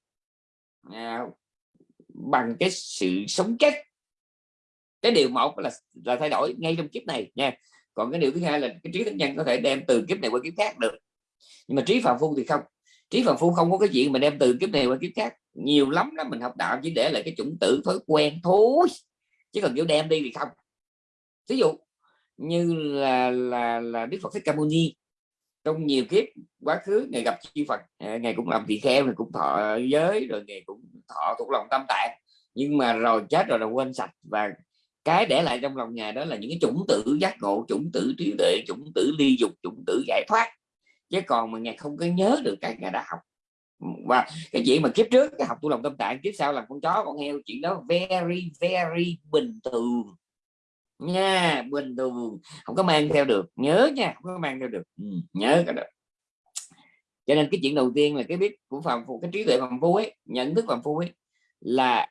à, bằng cái sự sống chết cái điều một là là thay đổi ngay trong kiếp này nha. Còn cái điều thứ hai là cái trí thánh nhân có thể đem từ kiếp này qua kiếp khác được. Nhưng mà trí phạm phu thì không. Trí phạm phu không có cái chuyện mà đem từ kiếp này qua kiếp khác. Nhiều lắm đó mình học đạo chỉ để lại cái chủng tử thói quen thôi. Chứ còn kiểu đem đi thì không. Ví dụ như là là là đức phật thích ca mâu ni trong nhiều kiếp quá khứ ngày gặp chư Phật à, ngày cũng làm tỳ kheo ngày cũng thọ giới rồi ngày cũng thọ thuộc lòng tâm tạng. Nhưng mà rồi chết rồi là quên sạch và cái để lại trong lòng ngài đó là những cái chủng tử giác ngộ chủng tử trí tuệ chủng tử ly dục chủng tử giải thoát. Chứ còn mà ngài không có nhớ được cái ngài đã học. Và cái chuyện mà kiếp trước cái học tu lòng tâm tạng kiếp sau là con chó con heo chuyện đó very very bình thường. Nha bình thường. Không có mang theo được. Nhớ nha không có mang theo được. Ừ, nhớ cái đó. Cho nên cái chuyện đầu tiên là cái biết của phàm phu cái trí tuệ phàm phu ấy nhận thức phàm phu ấy là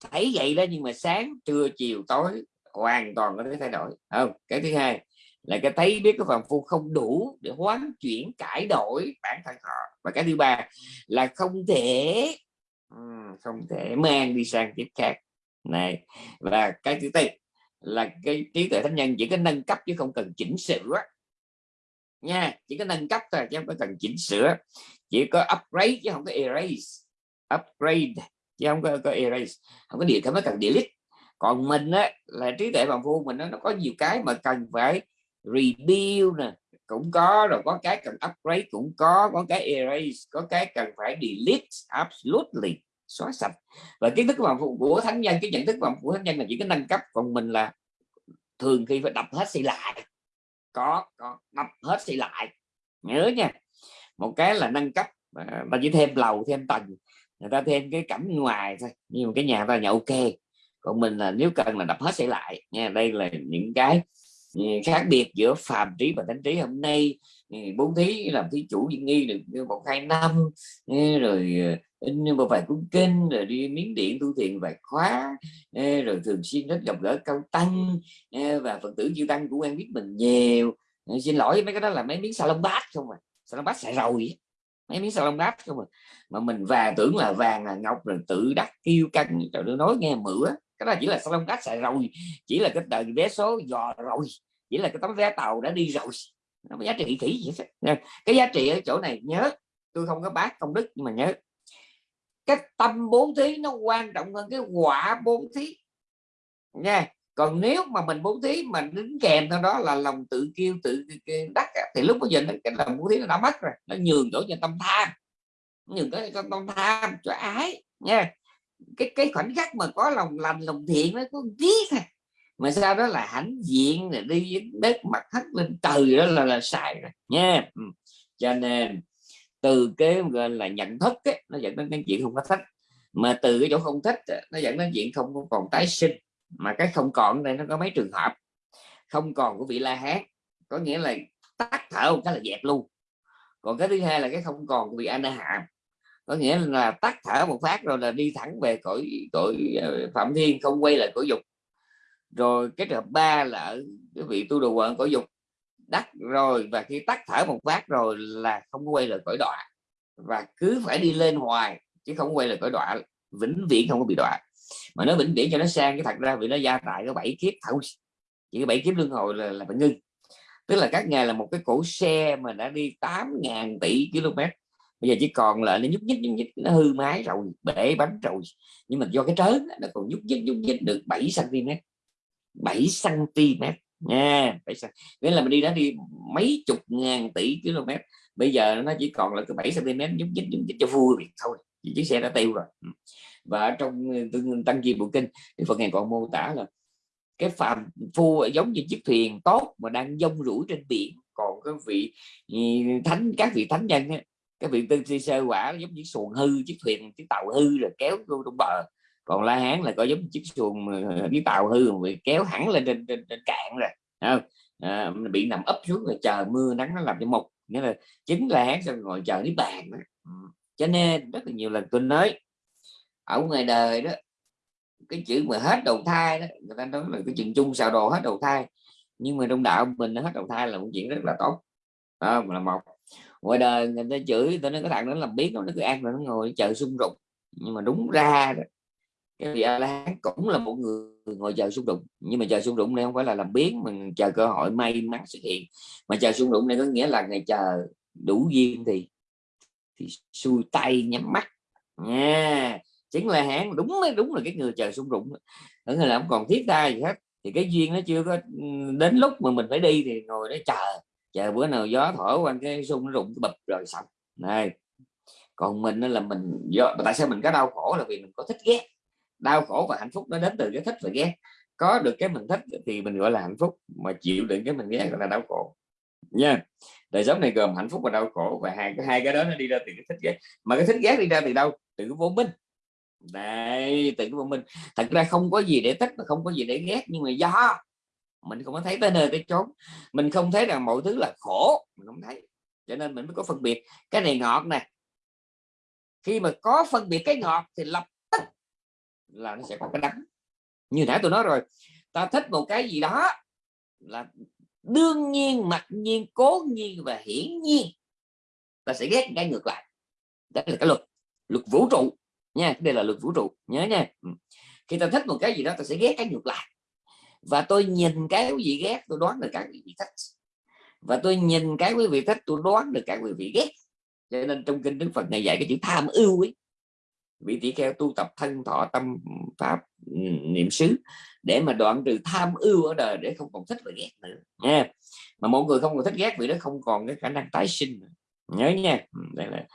thấy vậy đó, nhưng mà sáng, trưa, chiều, tối, hoàn toàn có thể thay đổi. Không, cái thứ hai là cái thấy biết cái phần phu không đủ để hoán chuyển, cải đổi bản thân họ. Và cái thứ ba là không thể không thể mang đi sang kiếp khác. Này, và cái thứ tư là cái trí tuệ thánh nhân chỉ có nâng cấp chứ không cần chỉnh sửa. Nha, chỉ có nâng cấp thôi chứ không có cần chỉnh sửa. Chỉ có upgrade chứ không có erase, upgrade chứ không có, có erase không có điều không có cần delete. Còn mình á là trí tuệ bằng vô mình nó, nó có nhiều cái mà cần phải rebuild nè. Cũng có rồi có cái cần upgrade cũng có có cái erase có cái cần phải delete absolutely xóa sạch. Và kiến thức bằng phụ của thánh nhân cái nhận thức bằng của thánh nhân là chỉ có nâng cấp còn mình là thường khi phải đập hết xây lại. Có có đập hết xây lại. Nhớ nha một cái là nâng cấp và chỉ thêm lầu thêm tầng người ta thêm cái cảnh ngoài thôi, nhưng mà cái nhà ta nhậu ok. Còn mình là nếu cần là đập hết xây lại, nha. Đây là những cái ừ, khác biệt giữa phàm trí và thánh trí hôm nay. Ừ, Bốn thí làm thí chủ viên nghi được một, hai năm ừ, rồi ờ, in một vài cuốn kinh, rồi đi miếng điện tu thiền vài khóa rồi thường xuyên rất gặp gỡ cao tăng và phật tử chư tăng cũng quen biết mình nhiều. Xin lỗi mấy cái đó là mấy miếng salon bát không à. Salon bát xài rồi mấy miếng xà lông đáp không mà. mà mình và tưởng là vàng là ngọc rồi tự đắc kêu căng. Trời đưa nói nghe mửa. Cái đó chỉ là xà lông đáp xài rồi. Chỉ là cái tờ vé số dò rồi. Chỉ là cái tấm vé tàu đã đi rồi. Nó có giá trị kỹ vậy cái giá trị ở chỗ này, nhớ, tôi không có bác công đức nhưng mà nhớ. Cái tâm bốn thí nó quan trọng hơn cái quả bốn thí. Nha còn nếu mà mình bố thí mà đứng kèm theo đó là lòng tự kêu tự đắc thì lúc bây giờ cái lòng bố thí nó đã mất rồi nó nhường chỗ cho tâm tham. Nhường cái tâm tham cho ái nha. Cái cái khoảnh khắc mà có lòng lành lòng thiện nó có tí thôi mà sau đó là hãnh diện là đi đất mặt hất lên trời đó là là xài rồi nha. Ừ. Cho nên từ cái gọi là nhận thức ấy, nó dẫn đến cái chuyện không có thích. Mà từ cái chỗ không thích nó dẫn đến chuyện không còn tái sinh mà cái không còn này nó có mấy trường hợp. Không còn của vị la hán, có nghĩa là tắt thở một cái là dẹp luôn. Còn cái thứ hai là cái không còn của vị anh hạ có nghĩa là tắt thở một phát rồi là đi thẳng về cõi cõi ờ, phạm thiên, không quay lại cõi dục. Rồi cái trường hợp ba là ở cái vị tu đồ quận cõi dục. Đắc rồi và khi tắt thở một phát rồi là không quay lại cõi đọa. Và cứ phải đi lên hoài chứ không quay lại cõi đọa, vĩnh viễn không có bị đọa mà nó vĩnh viễn cho nó sang, cái thật ra vì nó gia tại có bảy kiếp thôi chỉ cái bảy kiếp luân hồi là là phải ngưng. Tức là các ngài là một cái cổ xe mà đã đi 8.000 tỷ km. Bây giờ chỉ còn lại nó nhúc nhích nhúc nhích, nó hư máy rồi, bể bánh rồi. Nhưng mà do cái trớn nó còn nhúc nhích nhúc nhích được 7 cm 7 cm nha nghĩa là mình đi đã đi mấy chục ngàn tỷ km. Bây giờ nó chỉ còn là cái 7 cm nhúc nhích nhúc nhích cho vui thôi. Chiếc xe đã tiêu rồi. Ừ và trong ờ, tăng chi bộ kinh thì Phật ngài còn mô tả là cái phàm phu giống như chiếc thuyền tốt mà đang dông rủi trên biển còn cái vị ờ, thánh các vị thánh nhân ấy, các vị tư si sơ quả giống như xuồng hư chiếc thuyền chiếc tàu hư rồi kéo vô trong bờ còn la hán là có giống chiếc xuồng ờ, chiếc tàu hư bị kéo hẳn lên trên, trên, trên cạn rồi không? À, bị nằm ấp xuống rồi chờ mưa nắng nó làm cho mục nghĩa là chính la hán xong ngồi chờ niết bàn đó. cho nên rất là nhiều lần tôi nói ở ngoài đời đó cái chữ mà hết đầu thai đó người ta nói là cái chuyện chung xào đồ hết đầu thai. Nhưng mà trong đạo mình nó hết đầu thai là một chuyện rất là tốt. À, là một. Ngoài đời người ta chửi tôi nói cái thằng nó làm biết nó cứ ăn rồi nó ngồi chờ xung đột nhưng mà đúng ra đó, cái vị a la cũng là một người ngồi chờ xung đột nhưng mà chờ xung đột này không phải là làm biến mình chờ cơ hội may mắn xuất hiện. Mà chờ xung đột này có nghĩa là ngày chờ đủ duyên thì thì xuôi tay nhắm mắt. Nha chính là hãng đúng đúng là cái người chờ sung rụng ở người nào còn thiết tha gì hết. Thì cái duyên nó chưa có đến lúc mà mình phải đi thì ngồi đó chờ chờ bữa nào gió thổi qua cái sung nó rụng bập rồi xong. Này, còn mình là mình do, tại sao mình có đau khổ là vì mình có thích ghét. Đau khổ và hạnh phúc nó đến từ cái thích và ghét. Có được cái mình thích thì mình gọi là hạnh phúc, mà chịu đựng cái mình ghét gọi là đau khổ. Nha, đời sống này gồm hạnh phúc và đau khổ và hai cái hai cái đó nó đi ra từ cái thích ghét. Mà cái thích ghét đi ra từ đâu? Từ cái vô minh đây tự của mình, thật ra không có gì để thích không có gì để ghét, nhưng mà do mình không có thấy tới nơi tới chốn. Mình không thấy rằng mọi thứ là khổ, mình không thấy. Cho nên mình mới có phân biệt cái này ngọt này khi mà có phân biệt cái ngọt thì lập tức là nó sẽ có cái đắng. Như nãy tôi nói rồi, ta thích một cái gì đó là đương nhiên, mặc nhiên, cố nhiên và hiển nhiên ta sẽ ghét cái ngược lại. Đó là cái luật luật vũ trụ nha, đây là luật vũ trụ, nhớ nha. Ừ. Khi ta thích một cái gì đó, ta sẽ ghét cái ngược lại. Và tôi nhìn cái quý vị ghét, tôi đoán được các quý vị thích. Và tôi nhìn cái quý vị thích, tôi đoán được các quý vị ghét. Cho nên trong kinh đức phật này dạy cái chữ tham ưu ấy, vị tỷ kheo tu tập thân thọ tâm pháp ừ, niệm xứ, để mà đoạn trừ tham ưu ở đời, để không còn thích và ghét nữa, nha. Mà mọi người không còn thích ghét vì nó không còn cái khả năng tái sinh nữa. nhớ nha. Ừ, đây là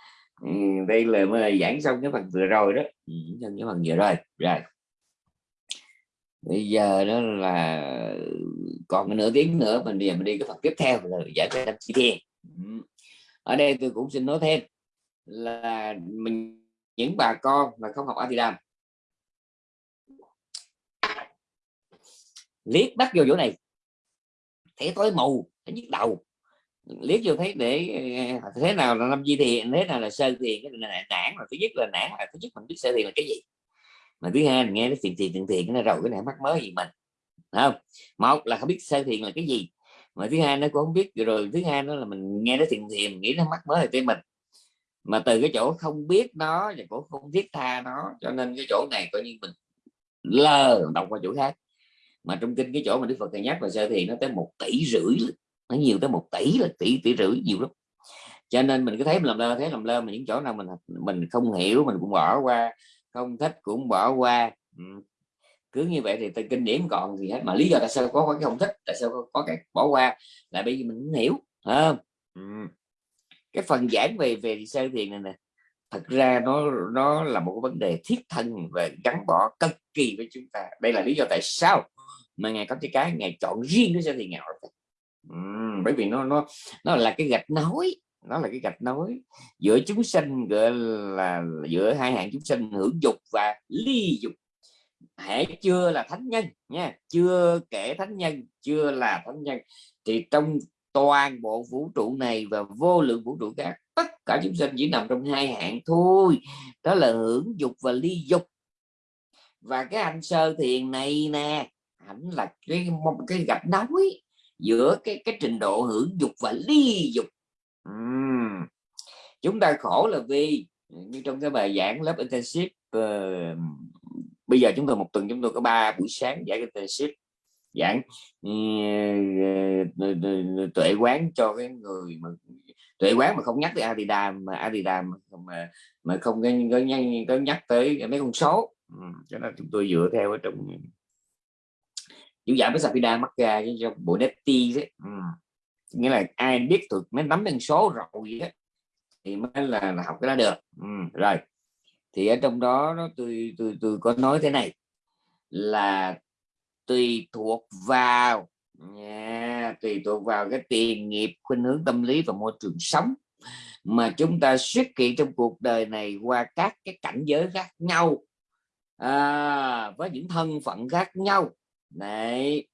đây là mới giảng xong cái phần vừa rồi đó. Ừ, xong cái phần vừa rồi. Rồi. Bây giờ đó là còn nửa tiếng nữa, mình đi mình đi cái phần tiếp theo là giải quyết chi thiền ừ. ở đây tôi cũng xin nói thêm là mình, những bà con mà không học Atidam liếc bắt vô chỗ này, thấy tối mù, thấy nhức đầu liếc vô thấy để à, thế nào là năm di thiền thế nào là sơ thiền cái này nản mà thứ nhất là nản là thứ nhất mình biết sơ thiền là cái gì? Mà thứ hai mình nghe nó thiền thiền thiền thiền nó rồi cái này mắc mới gì mình không? Một là không biết sơ thiền là cái gì. Mà thứ hai nó cũng không biết, rồi thứ hai nó là mình nghe nó thiền thiền nghĩ nó mắc mới là tên mình. Mà từ cái chỗ không biết nó và cũng không thiết tha nó, cho nên cái chỗ này coi như mình lơ đọc qua chỗ khác. Mà trong kinh cái chỗ mà đức phật thầy nhắc và sơ thiền nó tới một tỷ rưỡi nó nhiều tới một tỷ là tỷ tỷ rưỡi nhiều lắm cho nên mình cứ thấy mình làm lơ thấy làm lơ mà những chỗ nào mình mình không hiểu mình cũng bỏ qua không thích cũng bỏ qua ừ. cứ như vậy thì kinh điển còn gì hết mà lý do tại sao có cái không thích tại sao có, có cái bỏ qua là bởi vì mình không hiểu không ừ. cái phần giảng về về sơ thiền này nè thật ra nó nó là một vấn đề thiết thân và gắn bỏ cực kỳ với chúng ta đây là lý do tại sao mà ngài có cái cái ngài chọn riêng cái sơ thiền nghèo bởi vì nó nó nó là cái gạch nối, nó là cái gạch nối giữa chúng sinh gọi là giữa hai hạng chúng sinh hưởng dục và ly dục. Hãy chưa là thánh nhân nha, chưa kể thánh nhân, chưa là thánh nhân, thì trong toàn bộ vũ trụ này và vô lượng vũ trụ khác, tất cả chúng sinh chỉ nằm trong hai hạng thôi, đó là hưởng dục và ly dục. Và cái anh sơ thiền này nè, ảnh là cái cái gạch nối giữa cái cái trình độ hưởng dục và ly dục uhm. chúng ta khổ là vì như trong cái bài giảng lớp intensive uh, bây giờ chúng tôi một tuần chúng tôi có ba buổi sáng giảng intensive giảng uh, tuệ quán cho cái người mà tuệ quán mà không nhắc tới Adidam mà Adidam mà mà không có, có, có nhắc tới mấy con số cho nên chúng tôi dựa theo ở trong chủ giảm với Sapida mắc ra cho bộ netti ấy. ừ. nghĩa là ai biết được mấy nắm được số rồi ấy, thì mới là, là học cái đó được ừ. rồi thì ở trong đó nó tôi tôi tôi có nói thế này là tùy thuộc vào yeah, tùy thuộc vào cái tiền nghiệp khuynh hướng tâm lý và môi trường sống mà chúng ta xuất hiện trong cuộc đời này qua các cái cảnh giới khác nhau à, với những thân phận khác nhau Đấy.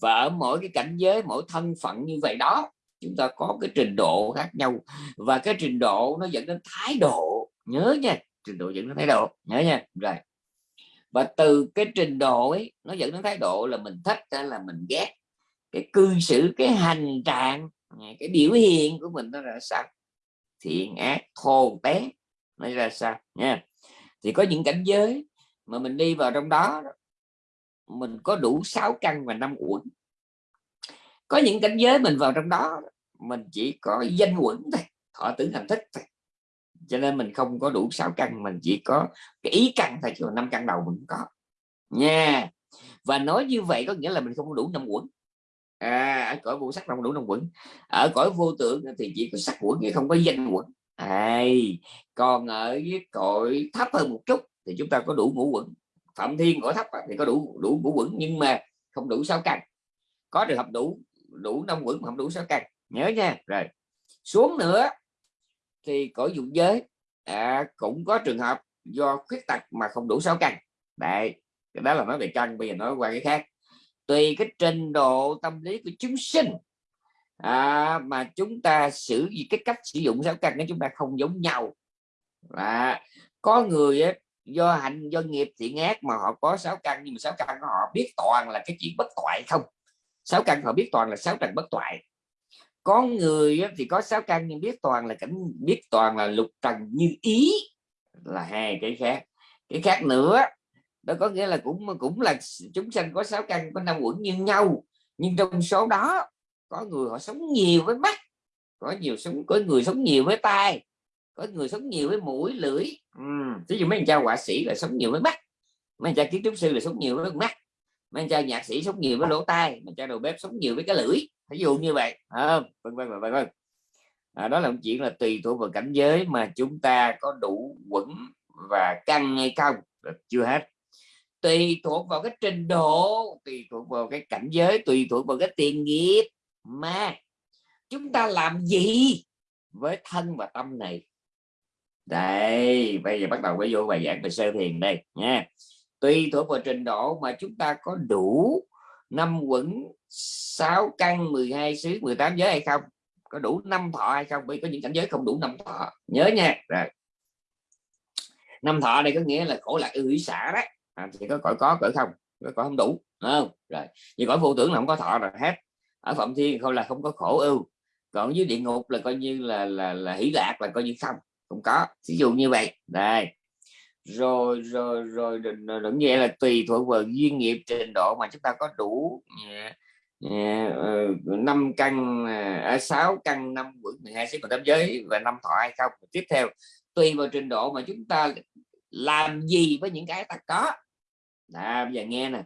và ở mỗi cái cảnh giới, mỗi thân phận như vậy đó, chúng ta có cái trình độ khác nhau. Và cái trình độ nó dẫn đến thái độ. Nhớ nha, trình độ dẫn đến thái độ. Nhớ nha. Rồi. Và từ cái trình độ ấy, nó dẫn đến thái độ là mình thích hay là mình ghét. Cái cư xử, cái hành trạng cái biểu hiện của mình nó là sao? Thiện ác, thô té nó ra sao? Nha. Thì có những cảnh giới mà mình đi vào trong đó mình có đủ sáu căn và năm uẩn. Có những cảnh giới mình vào trong đó mình chỉ có danh uẩn thôi thọ tưởng hành thức thôi. Cho nên mình không có đủ sáu căn mình chỉ có cái ý căn thôi chứ năm căn đầu mình có. Nha. Và nói như vậy có nghĩa là mình không có đủ năm uẩn. À, ở cõi vô sắc không đủ năm uẩn. Ở cõi vô tưởng thì chỉ có sắc uẩn không có danh uẩn. À, còn ở cõi thấp hơn một chút thì chúng ta có đủ ngũ quẩn phạm thiên cõi thấp à, thì có đủ đủ ngũ quẩn nhưng mà không đủ sáu căn. Có trường hợp đủ đủ năm quẩn không đủ sáu căn. Nhớ nha. Rồi. Xuống nữa thì cõi dụng giới à, cũng có trường hợp do khuyết tật mà không đủ sáu căn. Đấy cái đó là nói về căn bây giờ nói qua cái khác. Tùy cái trình độ tâm lý của chúng sinh à, mà chúng ta sử dụng cái cách sử dụng sáu căn của chúng ta không giống nhau. Và có người ấy, do hạnh do nghiệp thiện ác mà họ có sáu căn, nhưng mà sáu căn của họ biết toàn là cái chuyện bất toại không? Sáu căn họ biết toàn là sáu trần bất toại. Có người thì có sáu căn nhưng biết toàn là cảnh, biết toàn là lục trần như ý là hai cái khác. Cái khác nữa, đó có nghĩa là cũng cũng là chúng sanh có sáu căn, có năm quẩn như nhau, nhưng trong số đó có người họ sống nhiều với mắt, có nhiều sống, có người sống nhiều với tai có người sống nhiều với mũi lưỡi. Ví dụ mấy anh cha họa sĩ là sống nhiều với mắt. Mấy anh cha kiến trúc sư là sống nhiều với mắt. Mấy anh cha nhạc sĩ sống nhiều với lỗ tai. Mấy anh cha đầu bếp sống nhiều với cái lưỡi. Ví dụ như vậy à, vân vân vân vân à, đó là một chuyện là tùy thuộc vào cảnh giới mà chúng ta có đủ quẩn và căng hay không. Chưa hết. Tùy thuộc vào cái trình độ tùy thuộc vào cái cảnh giới tùy thuộc vào cái tiền nghiệp mà chúng ta làm gì với thân và tâm này đây bây giờ bắt đầu với vô bài giảng về sơ thiền đây nha. Tùy thuộc vào trình độ mà chúng ta có đủ năm quẩn 6 căn 12 xứ 18 giới hay không? Có đủ năm thọ hay không? Vì có những cảnh giới không đủ năm thọ. Nhớ nha. Rồi. Năm thọ này có nghĩa là khổ lạc ưu hủy xả đấy à, thì có cõi có cỡ không? Có cõi không đủ không? Rồi. Vì cõi vô tưởng là không có thọ rồi hết. Ở phạm thiên không là không có khổ ưu. Còn dưới địa ngục là coi như là là là hỷ lạc là coi như không không có ví dụ như vậy. Đây. Rồi rồi rồi đúng như là tùy thuộc vào duyên nghiệp trình độ mà chúng ta có đủ ờ, năm căn ở sáu căn năm quận 12 xứ tam giới và năm thọ hay không. Tiếp theo tùy vào trình độ mà chúng ta làm gì với những cái ta có. À, bây giờ nghe nè.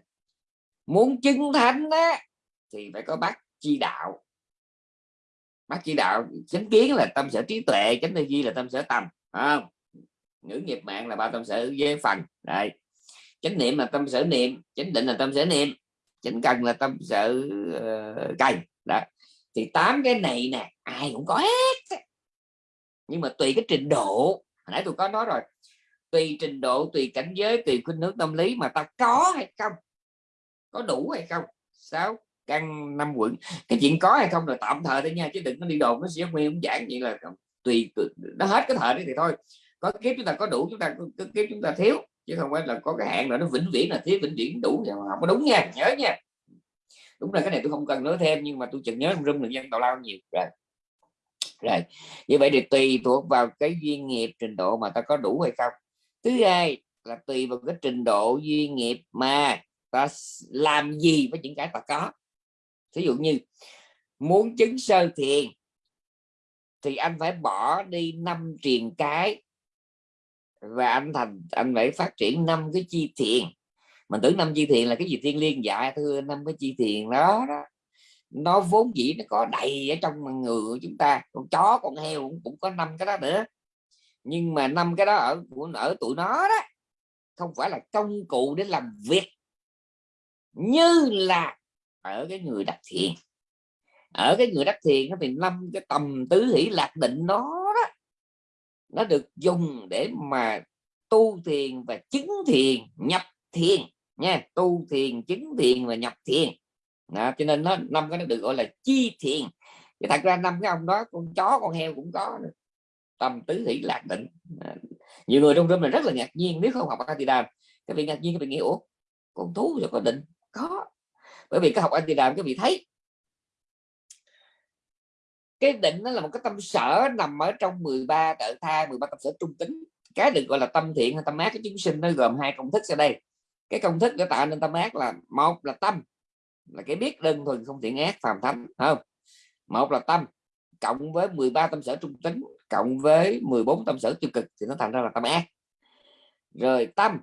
Muốn chứng thánh á thì phải có bác chi đạo bác chỉ đạo chánh kiến là tâm sở trí tuệ chánh tư duy là tâm sở tâm không? Ngữ nghiệp mạng là ba tâm sở với phần đây chánh niệm là tâm sở niệm chánh định là tâm sở niệm chánh cần là tâm sở uh, cần đó thì tám cái này nè ai cũng có hết. Nhưng mà tùy cái trình độ nãy tôi có nói rồi tùy trình độ tùy cảnh giới tùy khuynh hướng tâm lý mà ta có hay không? Có đủ hay không? Sáu căn năm quận. Cái chuyện có hay không là tạm thời thôi nha, chứ đừng có đi đồn nó sẽ nguyên cũng giảng vậy là tùy nó hết cái thời đấy thì thôi. Có kiếp chúng ta có đủ, chúng ta có kiếp chúng ta thiếu, chứ không phải là có cái hạn là nó vĩnh viễn là thiếu, vĩnh viễn đủ không có đúng nha, nhớ nha. Đúng là cái này tôi không cần nói thêm, nhưng mà tôi chừng nhớ rung được dân tào lao nhiều. Rồi. Rồi. Như vậy thì tùy thuộc vào cái duyên nghiệp, trình độ mà ta có đủ hay không. Thứ hai là tùy vào cái trình độ duyên nghiệp mà ta làm gì với những cái ta có ví dụ như muốn chứng sơ thiền thì anh phải bỏ đi năm triền cái và anh thành anh phải phát triển năm cái chi thiền. Mình tưởng năm chi thiền là cái gì? Thiên liên dạ thưa năm cái chi thiền đó đó. Nó vốn dĩ nó có đầy ở trong người của chúng ta. Con chó con heo cũng, cũng có năm cái đó nữa. Nhưng mà năm cái đó ở ở tụi nó đó không phải là công cụ để làm việc. Như là ở cái người đắc thiền. Ở cái người đắc thiền thì năm cái tầm tứ hỷ lạc định nó đó nó được dùng để mà tu thiền và chứng thiền nhập thiền nha. Tu thiền chứng thiền và nhập thiền. Đó, cho nên nó năm cái nó được gọi là chi thiền. Thì thật ra năm cái ông đó con chó con heo cũng có nữa. tâm tứ hỷ lạc định. Nhiều người trong room này rất là ngạc nhiên nếu không học Atidam các vị ngạc nhiên các vị nghĩ ủa con thú rồi có định? Có bởi vì cái học anh thì làm các vị thấy. Cái định nó là một cái tâm sở nằm ở trong 13 trợ tha 13 tâm sở trung tính. Cái được gọi là tâm thiện hay tâm ác, cái chúng sinh nó gồm hai công thức sau đây. Cái công thức để tạo nên tâm ác là, một là tâm, là cái biết đơn thuần không thiện ác, phàm thánh không? Một là tâm, cộng với 13 tâm sở trung tính, cộng với 14 tâm sở tiêu cực thì nó thành ra là tâm ác. Rồi tâm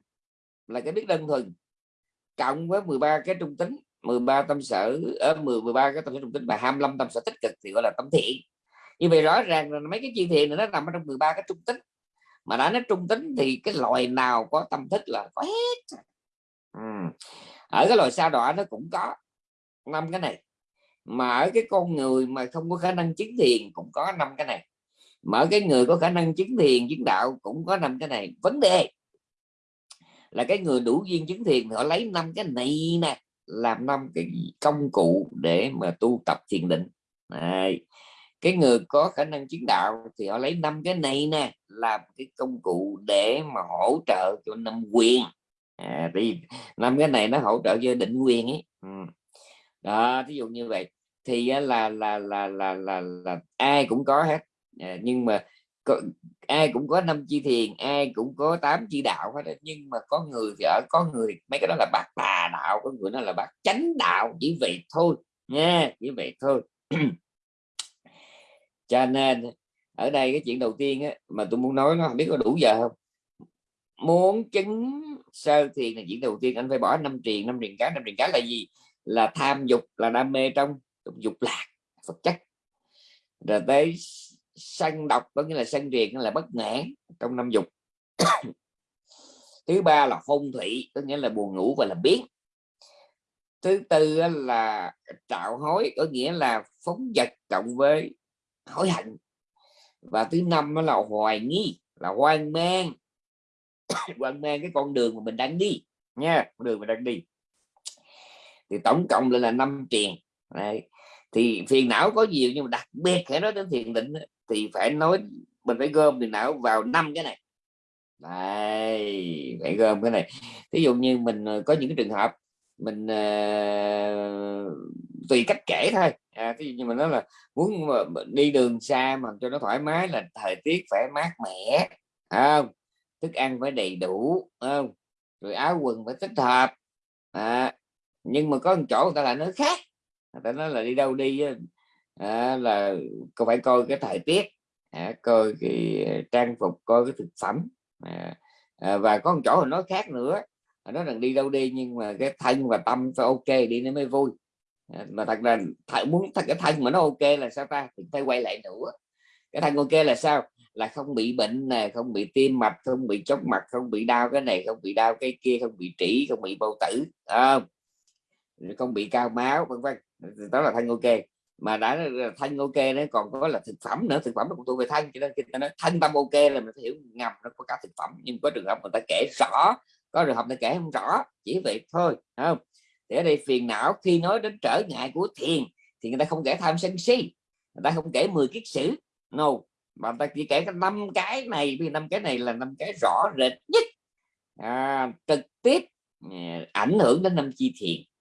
là cái biết đơn thuần, cộng với 13 cái trung tính 13 tâm sở ở 10 13 cái tâm sở trung tính và 25 tâm sở tích cực thì gọi là tâm thiện. Như vậy rõ ràng là mấy cái chi thiện này nó nằm ở trong 13 cái trung tính. Mà đã nói trung tính thì cái loài nào có tâm thức là có hết. Ừ. ở cái loài sao đọa nó cũng có, năm cái này. Mà ở cái con người mà không có khả năng chứng thiền cũng có năm cái này. Mà ở cái người có khả năng chứng thiền, chứng đạo cũng có năm cái này. Vấn đề là cái người đủ duyên chứng thiền họ lấy năm cái này nè làm năm cái công cụ để mà tu tập thiền định. Này cái người có khả năng chứng đạo thì họ lấy năm cái này nè làm cái công cụ để mà hỗ trợ cho năm quyền. À, thì năm cái này nó hỗ trợ cho định quyền ấy. Ừ. đó ví dụ như vậy. Thì là là là là là, là, là ai cũng có hết. À, nhưng mà ai cũng có năm chi thiền ai cũng có tám chi đạo hết nhưng mà có người thì ở có người mấy cái đó là bạc tà đạo có người nó là bạc chánh đạo chỉ vậy thôi nha chỉ vậy thôi. Cho nên ở đây cái chuyện đầu tiên á, mà tôi muốn nói nó không biết có đủ giờ không? Muốn chứng sơ thiền là chuyện đầu tiên anh phải bỏ năm triền năm triền cá năm triền cá là gì? Là tham dục là đam mê trong dục lạc vật chất. Rồi tới sân độc, có nghĩa là sân triền là bất ngãn trong năm dục. Thứ ba là phong thủy có nghĩa là buồn ngủ và là biến. Thứ tư là trạo hối, có nghĩa là phóng vật cộng với hối hận. Và thứ năm là hoài nghi, là hoang mang. Hoang mang cái con đường mà mình đang đi, nha, con đường mình đang đi. Thì tổng cộng lên là năm triền, Đấy. thì phiền não có nhiều nhưng mà đặc biệt phải nói đến thiền định thì phải nói mình phải gom tiền não vào năm cái này. Đấy, phải gom cái này. Ví dụ như mình ờ, có những cái trường hợp mình uh, tùy cách kể thôi. À, ví dụ như mình nói là muốn mà đi đường xa mà cho nó thoải mái là thời tiết phải mát mẻ không? Thức ăn phải đầy đủ không? Rồi áo quần phải thích hợp. À, nhưng mà có một chỗ người ta lại nói khác. Người ta nói là đi đâu đi à, là phải coi cái thời tiết à, coi cái ờ, trang phục coi cái thực phẩm à, à, và có một chỗ nói khác nữa à, nó rằng đi đâu đi nhưng mà cái thân và tâm phải ok đi nó mới vui. À, mà thật là thật muốn thật cái thân mà nó ok là sao ta? Thì phải quay lại nữa. Cái thân ok là sao? Là không bị bệnh nè không bị tim mạch không bị chóng mặt không bị đau cái này không bị đau cái kia không bị trĩ không bị bao tử không? Không bị cao máu vân vân. Đó là thân ok mà đã thanh ok nó còn có là thực phẩm nữa thực phẩm nó cũng thuộc về thanh cho nên khi ta nói thanh tâm ok là mình phải hiểu ngầm nó có cả thực phẩm nhưng có trường hợp người ta kể rõ có trường hợp người ta kể không rõ chỉ vậy thôi không? Để đây phiền não khi nói đến trở ngại của thiền thì người ta không kể tham sân si người ta không kể 10 kiết sử no. Mà người ta chỉ kể cái năm cái này vì năm cái này là năm cái rõ rệt nhất à, trực tiếp à, ảnh hưởng đến năm chi thiền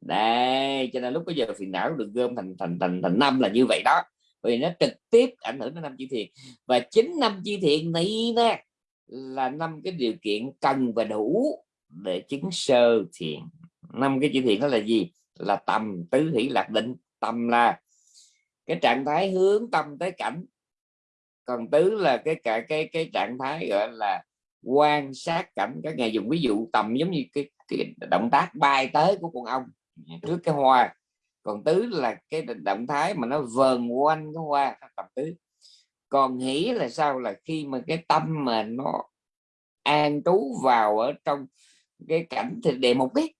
đây cho nên lúc bây giờ phiền não được gom thành thành thành thành năm là như vậy đó. Vì nó trực tiếp ảnh hưởng đến năm chi thiện và chính năm chi thiện này nè là năm cái điều kiện cần và đủ để chứng sơ thiện năm cái chi thiện đó là gì? Là tầm tứ hỷ lạc định. Tầm là cái trạng thái hướng tâm tới cảnh. Còn tứ là cái cả cái cái trạng thái gọi là quan sát cảnh. Các ngày dùng ví dụ tầm giống như cái, cái động tác bay tới của con ong trước cái hoa. Còn tứ là cái động thái mà nó vờn quanh cái hoa tập tứ. Còn hỷ là sao? Là khi mà cái tâm mà nó an trú vào ở trong cái cảnh thì đề một ấy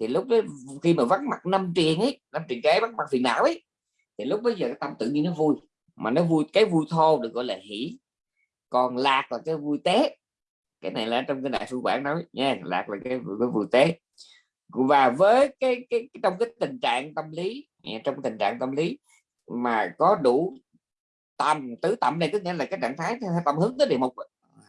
thì lúc đó khi mà vắng mặt năm triền ấy năm triền cái vắng mặt phiền não ấy thì lúc bây giờ cái tâm tự nhiên nó vui. Mà nó vui cái vui thô được gọi là hỷ. Còn lạc là cái vui tế. Cái này là trong cái đại sư bản nói nha lạc là cái, cái vui tế và với cái, cái, cái trong cái tình trạng tâm lý trong tình trạng tâm lý mà có đủ tầm tứ tầm này có nghĩa là cái trạng thái tâm hướng tới địa mục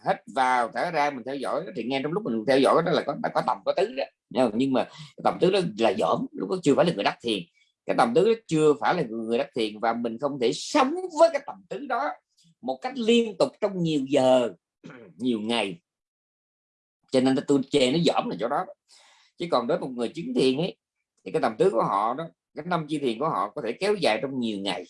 hết vào thở ra mình theo dõi thì nghe trong lúc mình theo dõi đó là có có tầm có tứ đó. Nhưng mà tầm tứ đó là dởm lúc đó chưa phải là người đắc thiền. Cái tầm tứ đó chưa phải là người đắc thiền và mình không thể sống với cái tầm tứ đó một cách liên tục trong nhiều giờ nhiều ngày. Cho nên tôi chê nó dởm là chỗ đó chứ còn đối với một người chứng thiền ấy thì cái tầm tứ của họ đó cái năm chi thiền của họ có thể kéo dài trong nhiều ngày.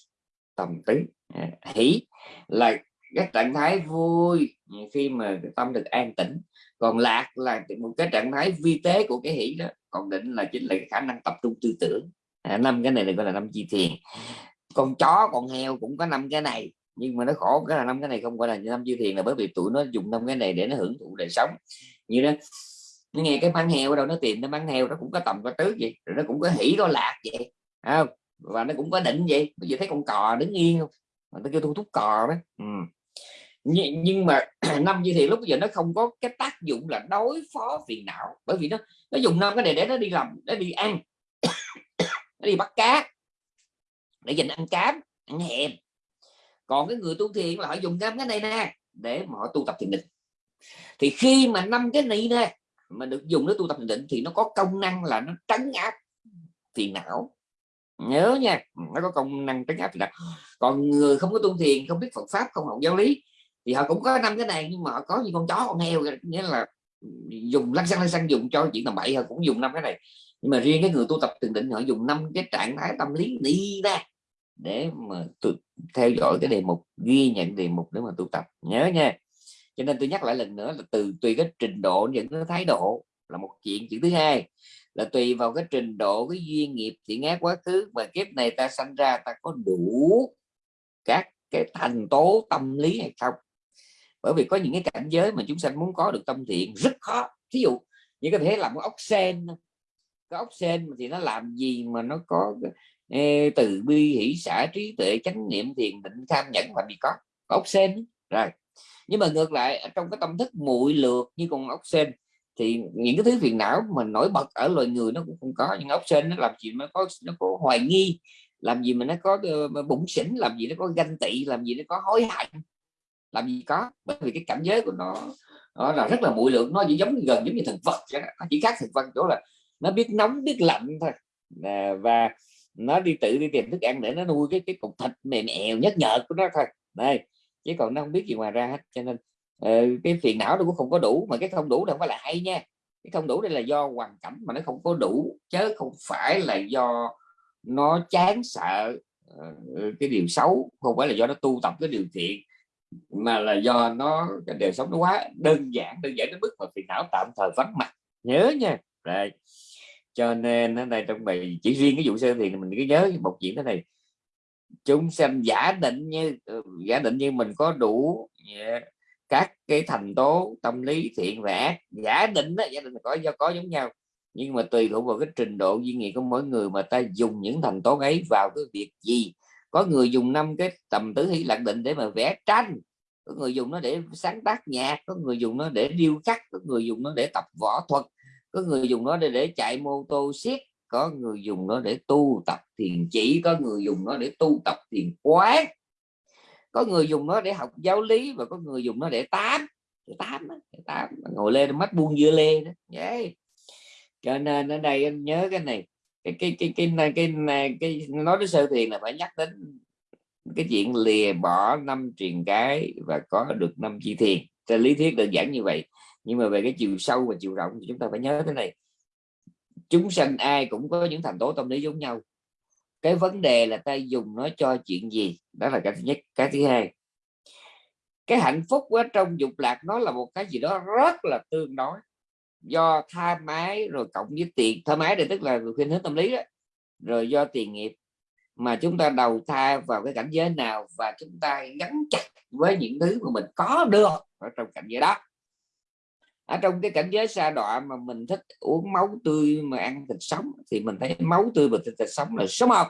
Tầm tứ. Dạ. Hỷ là cái trạng thái vui khi mà tâm được an tĩnh. Còn lạc là một cái trạng thái vi tế của cái hỷ đó còn định là chính là cái khả năng tập trung tư tưởng. À, năm cái này là gọi là năm chi thiền. Con chó con heo cũng có năm cái này nhưng mà nó khổ cái là năm cái này không gọi là năm chi thiền là bởi vì tụi nó dùng năm cái này để nó hưởng thụ đời sống. Như đó nó nghe cái bán heo đâu nó tìm nó bán heo nó cũng có tầm có tứ vậy rồi nó cũng có hỉ có lạc vậy không? Và nó cũng có định vậy. Bây giờ thấy con cò đứng yên không? Mà nó kêu thu thúc cò đó. Ừ. nhưng, nhưng mà năm như thì lúc bây giờ nó không có cái tác dụng là đối phó phiền não bởi vì nó nó dùng năm cái này để nó đi làm để đi ăn. Nó đi bắt cá để dành ăn cám ăn hèm còn cái người tu thiền là họ dùng năm cái này nè để mà họ tu tập thiền định. Thì khi mà năm cái này nè mà được dùng để tu tập định thì nó có công năng là nó trấn áp phiền não. Nhớ nha, nó có công năng trấn áp phiền não. Còn người không có tu thiền, không biết Phật pháp, không học giáo lý, thì họ cũng có năm cái này, nhưng mà họ có như con chó, con heo nghĩa là dùng lăn xăng lăn xăng dùng cho chuyện tầm bậy, họ cũng dùng năm cái này. Nhưng mà riêng cái người tu tập thiền định, họ dùng năm cái trạng thái tâm lý đi ra để mà theo dõi cái đề mục, ghi nhận đề mục để mà tu tập. Nhớ nha cho nên tôi nhắc lại lần nữa là từ tùy cái trình độ dẫn cái thái độ là một chuyện. Chuyện thứ hai là tùy vào cái trình độ cái duyên nghiệp thiện ác quá khứ và kiếp này ta sanh ra ta có đủ các cái thành tố tâm lý hay không? Bởi vì có những cái cảnh giới mà chúng sanh muốn có được tâm thiện rất khó. Ví dụ như có thể làm cái ốc sen cái ốc sen thì nó làm gì mà nó có ê, từ bi hỷ xã trí tuệ chánh niệm thiền định tham nhẫn và bị có, có ốc sen rồi nhưng mà ngược lại trong cái tâm thức muội lược như con ốc sên thì những cái thứ phiền não mà nổi bật ở loài người nó cũng không có. Nhưng ốc sên nó làm gì nó có nó có hoài nghi làm gì mà nó có ờ, bụng xỉn làm gì nó có ganh tị làm gì nó có hối hận làm gì có. Bởi vì cái cảnh giới của nó nó là rất là muội lượng nó chỉ giống gần giống như thực vật nó chỉ khác thực vật chỗ là nó biết nóng biết lạnh thôi. À, và nó đi tự đi tìm thức ăn để nó nuôi cái cái cục thịt mềm mèo nhất nhợt của nó thôi. Đây chứ còn nó không biết gì ngoài ra hết. Cho nên uh, cái phiền não nó cũng không có đủ. Mà cái không đủ đâu không phải là hay nha. Cái không đủ đây là do hoàn cảnh mà nó không có đủ chứ không phải là do nó chán sợ uh, cái điều xấu. Không phải là do nó tu tập cái điều thiện mà là do nó cái đời sống nó quá đơn giản đơn giản đến mức mà phiền não tạm thời vắng mặt. Nhớ nha. Rồi cho nên ở đây trong bài chỉ riêng cái vụ sơ thì mình cứ nhớ một chuyện thế này chúng sanh giả định như ừ, giả định như mình có đủ yeah, các cái thành tố tâm lý thiện và ác giả định đó giả định có do có giống nhau. Nhưng mà tùy thuộc vào cái trình độ duy nghiệp của mỗi người mà ta dùng những thành tố ấy vào cái việc gì. Có người dùng năm cái tầm tứ hỷ lạc định để mà vẽ tranh có người dùng nó để sáng tác nhạc có người dùng nó để điêu khắc có người dùng nó để tập võ thuật có người dùng nó để, để chạy mô tô siết có người dùng nó để tu tập thiền chỉ có người dùng nó để tu tập thiền quán. Có người dùng nó để học giáo lý và có người dùng nó để tám. Để tám, để tám. ngồi lên mắt buông dưa lê đó. Vậy. Cho nên ở đây anh nhớ cái này cái cái cái cái cái, cái, cái, cái nói đến sơ thiền là phải nhắc đến cái chuyện lìa bỏ năm truyền cái và có được năm chi thiền. Trên lý thuyết đơn giản như vậy. Nhưng mà về cái chiều sâu và chiều rộng thì chúng ta phải nhớ thế này chúng sanh ai cũng có những thành tố tâm lý giống nhau. Cái vấn đề là ta dùng nó cho chuyện gì? Đó là cái thứ nhất. Cái thứ hai, cái hạnh phúc ở trong dục lạc nó là một cái gì đó rất là tương đối. Do tha mái rồi cộng với tiền. Tha mái đây tức là khuyên hướng tâm lý đó. Rồi do tiền nghiệp mà chúng ta đầu thai vào cái cảnh giới nào và chúng ta gắn chặt với những thứ mà mình có được ở trong cảnh giới đó ở trong cái cảnh giới xa đọa mà mình thích uống máu tươi mà ăn thịt sống thì mình thấy máu tươi và thịt, thịt sống là sống học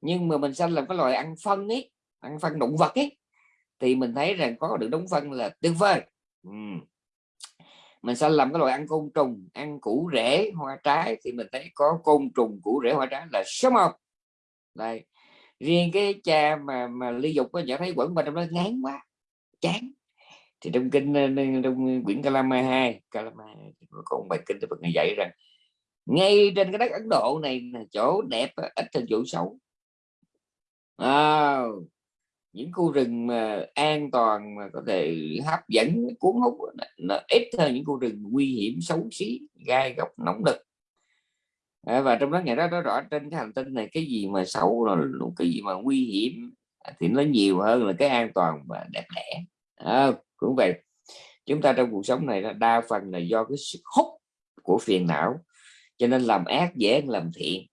nhưng mà mình sanh làm cái loài ăn phân ấy ăn phân động vật ấy thì mình thấy rằng có được đống phân là tuyệt vời. Ừ. mình sanh làm cái loài ăn côn trùng ăn củ rễ hoa trái thì mình thấy có côn trùng củ rễ hoa trái là sống học đây. Riêng cái cha mà mà ly dục có nhận thấy quẩn mình trong đó ngán quá chán thì trong kinh ờ, trong quyển Kalama 2 Kalama có bài kinh Phật ngài dạy rằng ngay trên cái đất Ấn Độ này là chỗ đẹp ờ, ít hơn chỗ xấu. À, những khu rừng mà an toàn mà có thể hấp dẫn cuốn hút nó ít hơn những khu rừng nguy hiểm xấu xí gai góc nóng đực à, ờ, và trong đó ngày đó nó rõ trên cái hành tinh này cái gì mà xấu là cái gì mà nguy hiểm thì nó nhiều hơn là cái an toàn và đẹp đẽ. À, cũng vậy chúng ta trong cuộc sống này đa phần là do cái sức hút của phiền não cho nên làm ác dễ làm thiện.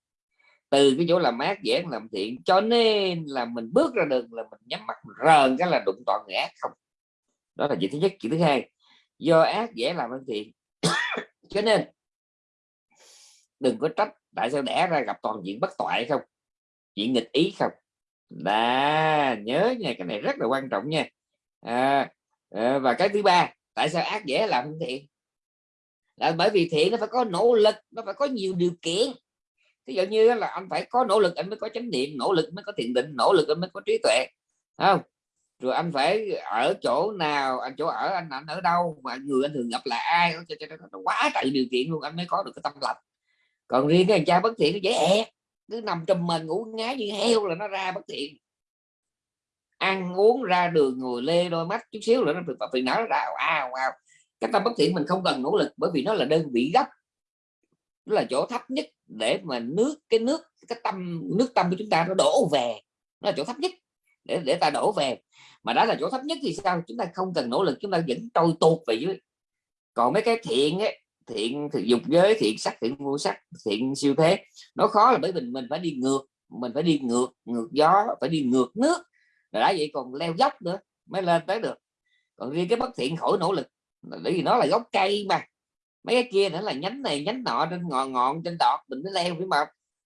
Từ cái chỗ làm ác dễ làm thiện cho nên là mình bước ra đường là mình nhắm mắt rờn cái là đụng toàn người ác không. Đó là chuyện thứ nhất chuyện thứ hai do ác dễ làm ăn thiện. Cho nên đừng có trách tại sao đẻ ra gặp toàn diện bất toại không chuyện nghịch ý không. Đã nhớ nha cái này rất là quan trọng nha. À, Ờ, và cái thứ ba, tại sao ác dễ làm thiện? Là bởi vì thiện nó phải có nỗ lực, nó phải có nhiều điều kiện. Ví dụ như là anh phải có nỗ lực, anh mới có chánh niệm, nỗ lực mới có thiền định, nỗ lực anh mới có trí tuệ không? Rồi anh phải ở chỗ nào, anh chỗ ở, anh anh ở đâu, mà người anh thường gặp là ai nó quá trời điều kiện luôn, anh mới có được cái tâm lành. Còn riêng cái thằng cha bất thiện nó dễ ẹt, cứ nằm trong mình ngủ ngái như heo là nó ra bất thiện ăn uống ra đường ngồi lê đôi mắt chút xíu nữa nó phiền não ra. Ao ao cái tâm bất thiện mình không cần nỗ lực bởi vì nó là đơn vị gấp nó là chỗ thấp nhất để mà nước, cái nước, cái tâm, nước tâm của chúng ta nó đổ về. Nó là chỗ thấp nhất để để ta đổ về. Mà đó là chỗ thấp nhất thì sao? Chúng ta không cần nỗ lực, chúng ta vẫn trôi tuột về dưới. Còn mấy cái thiện ấy, thiện thì dục giới, thiện sắc, thiện vô sắc, thiện siêu thế, nó khó là bởi vì mình phải đi ngược, mình phải đi ngược ngược gió, phải đi ngược nước rồi đã vậy còn leo dốc nữa, mới lên tới được. Còn riêng cái bất thiện khỏi nỗ lực bởi vì nó là gốc cây mà. Mấy cái kia nữa là nhánh này, nhánh nọ, trên ngọn ngọn, trên đọt, mình mới leo, phải mà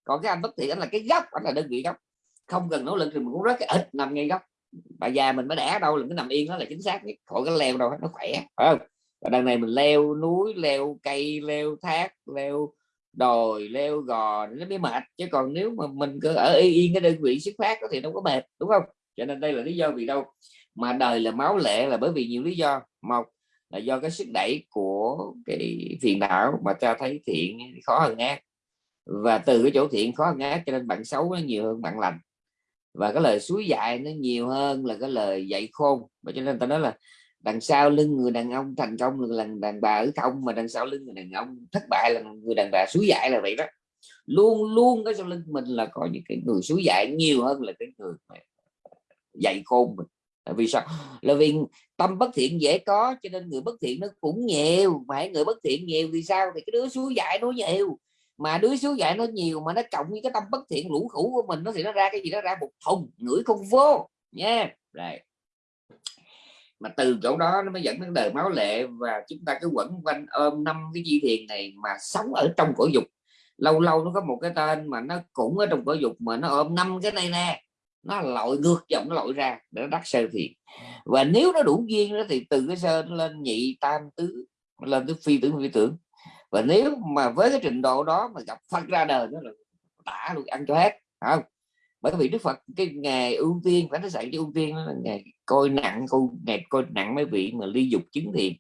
còn cái anh bất thiện, anh là cái gốc, anh là đơn vị gốc. Không cần nỗ lực thì mình cũng rất cái ít nằm ngay gốc. Bà già mình mới đẻ đâu, là cái nằm yên, nó là chính xác nhất. Khỏi cái leo đâu, nó khỏe, phải không? Và đằng này mình leo núi, leo cây, leo thác, leo đồi, leo gò, nó mới mệt. Chứ còn nếu mà mình cứ ở yên cái đơn vị xuất phát thì đâu có mệt, đúng không? Cho nên đây là lý do vì đâu? Mà đời là máu lệ là bởi vì nhiều lý do. Một là do cái sức đẩy của cái phiền não mà cho thấy thiện khó hơn ác. Và từ cái chỗ thiện khó hơn ác cho nên bạn xấu nó nhiều hơn bạn lành. Và cái lời suối dạy nó nhiều hơn là cái lời dạy khôn. Và cho nên ta nói là đằng sau lưng người đàn ông thành công là đàn bà ở không, mà đằng sau lưng người đàn ông thất bại là người đàn bà suối dạy là vậy đó. Luôn luôn cái sau lưng mình là có những cái người suối dạy nhiều hơn là cái người dạy khôn mình. Vì sao? Là vì tâm bất thiện dễ có, cho nên người bất thiện nó cũng nhiều. Mà người bất thiện nhiều thì sao? Thì cái đứa suối dạy nó nhiều. Mà đứa suối dạy nó nhiều mà nó cộng với cái tâm bất thiện lũ khủ của mình, nó thì nó ra cái gì? Nó ra một thùng ngửi không vô. Nha. Yeah. rồi. Mà từ chỗ đó nó mới dẫn đến đời máu lệ và chúng ta cứ quẩn quanh ôm năm cái di thiền này mà sống ở trong cõi dục. Lâu lâu nó có một cái tên mà nó cũng ở trong cõi dục mà nó ôm năm cái này nè nó lội ngược dòng, nó lội ra, để nó đắc sơ thiền. Và nếu nó đủ duyên đó thì từ cái sơ nó lên nhị tam tứ, lên tới phi tưởng phi tưởng. Và nếu mà với cái trình độ đó mà gặp Phật ra đời nó là tả luôn, ăn cho hết không? Bởi vì Đức Phật cái ngày ưu tiên, phải nói dạy cho ưu tiên đó là ngày coi nặng, coi, ngày coi nặng mấy vị mà ly dục chứng thiền.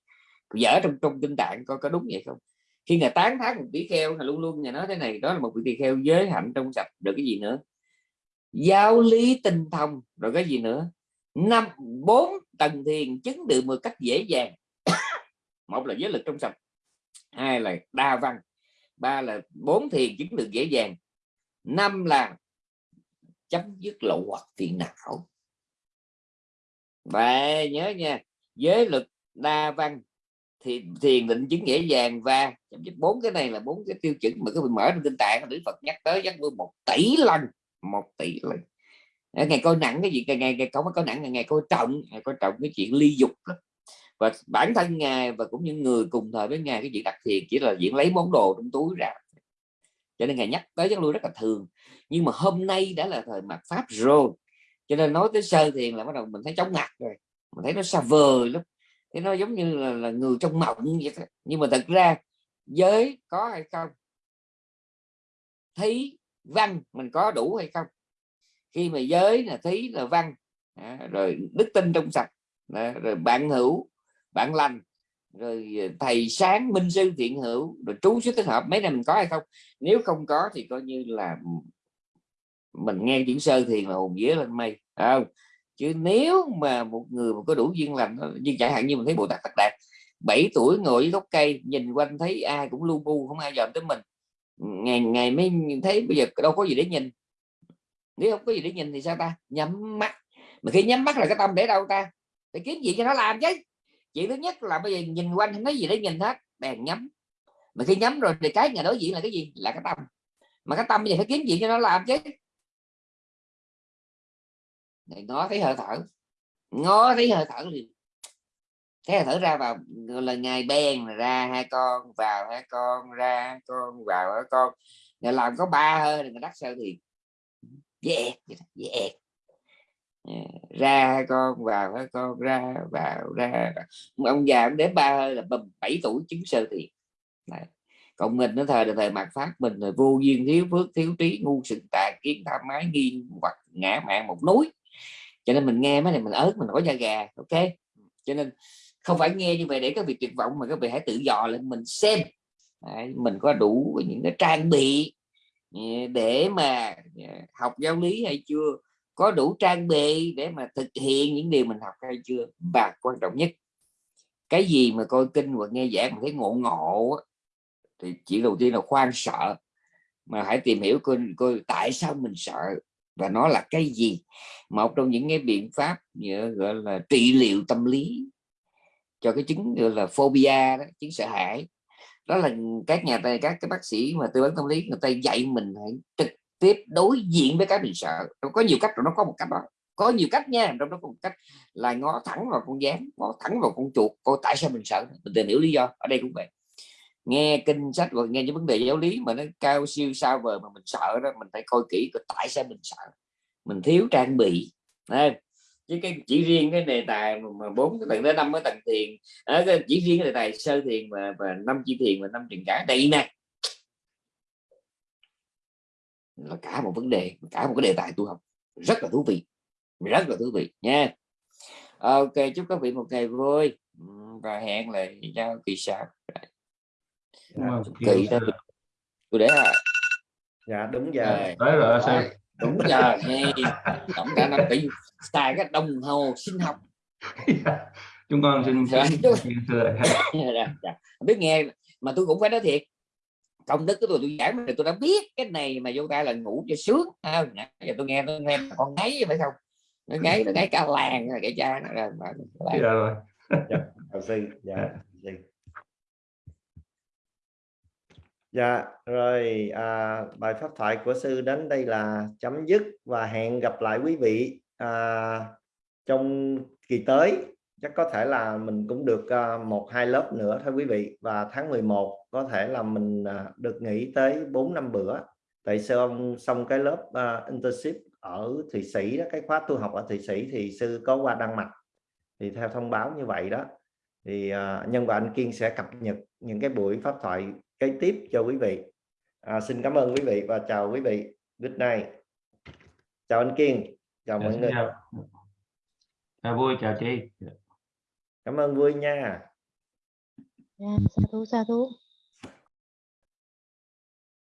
Dở trong trong kinh tạng coi có đúng vậy không? Khi ngài tán thán một tỷ kheo là luôn luôn nhà nói thế này, đó là một vị tỳ kheo giới hạnh trong sạch, được cái gì nữa? Giáo lý tinh thông, rồi cái gì nữa? Năm, bốn tầng thiền chứng được một cách dễ dàng. Một là giới lực trong sạch, hai là đa văn, ba là bốn thiền chứng được dễ dàng, năm là chấm dứt lộ hoặc phiền não. Và nhớ nha, giới lực, đa văn, thì thiền định chứng dễ dàng và chấm dứt bốn cái này là bốn cái tiêu chuẩn mà cái vị mở trong kinh tạng Đức Phật nhắc tới chắc một tỷ lần một tỷ lần ờ, ngày coi nặng cái gì ngày ngày, ngày có coi nặng ngày ngày coi trọng ngày coi trọng cái chuyện ly dục lắm. Và bản thân ngài và cũng những người cùng thời với ngài cái chuyện đặc thiền chỉ là diễn lấy món đồ trong túi ra. Cho nên ngài nhắc tới chắc lui rất là thường. Nhưng mà hôm nay đã là thời mặt pháp rồi cho nên nói tới sơ thiền là bắt đầu mình thấy chóng ngặt rồi mình thấy nó xa vời lắm. Thế nó giống như là, là người trong mộng vậy đó. nhưng mà thật ra giới có hay không? Thấy văn mình có đủ hay không? Khi mà giới là thấy là văn à, rồi đức tin trong sạch à, rồi bạn hữu bạn lành rồi à, thầy sáng minh sư thiện hữu rồi trú xuất thích hợp mấy này mình có hay không? Nếu không có thì coi như là mình nghe chữ sơ thiền là hồn vía lên mây không? Chứ nếu mà một người mà có đủ duyên lành như chẳng hạn như mình thấy bồ tát thật đạt 7 tuổi ngồi dưới gốc cây nhìn quanh thấy ai cũng lu bu không ai dòm tới mình ngày ngày mới thấy bây giờ đâu có gì để nhìn. Nếu không có gì để nhìn thì sao ta? Nhắm mắt. Mà khi nhắm mắt là cái tâm để đâu ta? Phải kiếm gì cho nó làm chứ? Chuyện thứ nhất là bây giờ nhìn quanh không thấy gì để nhìn hết, bèn nhắm. Mà khi nhắm rồi thì cái nhà đối diện là cái gì? Là cái tâm. Mà cái tâm bây giờ phải kiếm gì cho nó làm chứ? Ngó thấy hơi thở. Ngó thấy hơi thở liền thế là thở ra vào là ngày bèn ra hai con vào hai con ra hai con vào hai con. Người làm có ba hơi thì người đắc sơ thì yeah, yeah. Ờ, ra hai con vào hai con ra vào ra ông già ông đến ba hơi là bảy tuổi chứng sơ thiền còn mình nó thời là thời mạt pháp mình là vô duyên thiếu phước thiếu trí ngu sự tà kiến tham mái nghiêng hoặc ngã mạng một núi. Cho nên mình nghe mấy này mình ớt mình có da gà ok? Cho nên không phải nghe như vậy để các vị tuyệt vọng mà các vị hãy tự dò lên mình xem. Đấy, mình có đủ những cái trang bị ừ, để mà ừ, học giáo lý hay chưa? Có đủ trang bị để mà thực hiện những điều mình học hay chưa? Và quan trọng nhất cái gì mà coi kinh hoặc nghe giảng mà thấy ngộ ngộ thì chỉ đầu tiên là khoan sợ. Mà hãy tìm hiểu coi, coi tại sao mình sợ và nó là cái gì? Một trong những cái biện pháp ừ, gọi là trị liệu tâm lý cho cái chứng gọi là phobia đó, chứng sợ hãi. Đó là các nhà tài các cái bác sĩ mà tư vấn tâm lý người ta dạy mình hãy trực tiếp đối diện với cái mình sợ. Có nhiều cách rồi nó có một cách đó. Có nhiều cách nha trong đó có một cách là ngó thẳng vào con gián ngó thẳng vào con chuột coi tại sao mình sợ. Mình tìm hiểu lý do ở đây cũng vậy. Nghe kinh sách và nghe những vấn đề giáo lý mà nó cao siêu sao vời mà mình sợ đó mình phải coi kỹ coi tại sao mình sợ. Mình thiếu trang bị Đấy chứ cái chỉ riêng cái đề tài mà bốn cái tầng tới năm cái tầng thiền. À, chỉ riêng cái đề tài sơ thiền và và năm chi thiền và năm truyền cả. Đây nè. Là cả một vấn đề cả một cái đề tài tu học. Rất là thú vị. Rất là thú vị nha. Ok chúc các vị một ngày vui. Và hẹn lại nhau kỳ sau. Vâng, kỳ tôi để là dạ đúng giờ. Tới rồi sư đúng giờ nghe tổng cả năm tỷ xài cái đồng hồ sinh học. Chúng con xin Dạ. Dạ, dạ. biết nghe mà tôi cũng phải nói thiệt công đức của tôi tôi giảng thì tôi đã biết cái này mà vô tay là ngủ cho sướng. À, nãy giờ tôi nghe tôi nghe con ngáy phải không? Nó ngáy nó ngáy cả làng cái cha nó ra mà- dạ rồi. chào sư dạ rồi à, bài pháp thoại của sư đến đây là chấm dứt và hẹn gặp lại quý vị à, trong kỳ tới. Chắc có thể là mình cũng được à, một hai lớp nữa thôi quý vị. Và tháng 11 có thể là mình à, được nghỉ tới 4 năm bữa. Tại sao xong cái lớp à, internship ở Thụy Sĩ đó cái khóa tu học ở Thụy Sĩ thì sư có qua Đan Mạch. Thì theo thông báo như vậy đó. Thì à, nhân và anh Kiên sẽ cập nhật những cái buổi pháp thoại kế tiếp cho quý vị. À, xin cảm ơn quý vị và chào quý vị. Good night. Chào anh Kiên. Chào Dạ, mọi xin người. chào. chào vui chào chị. Cảm ơn vui nha. Dạ, sa thú sa thú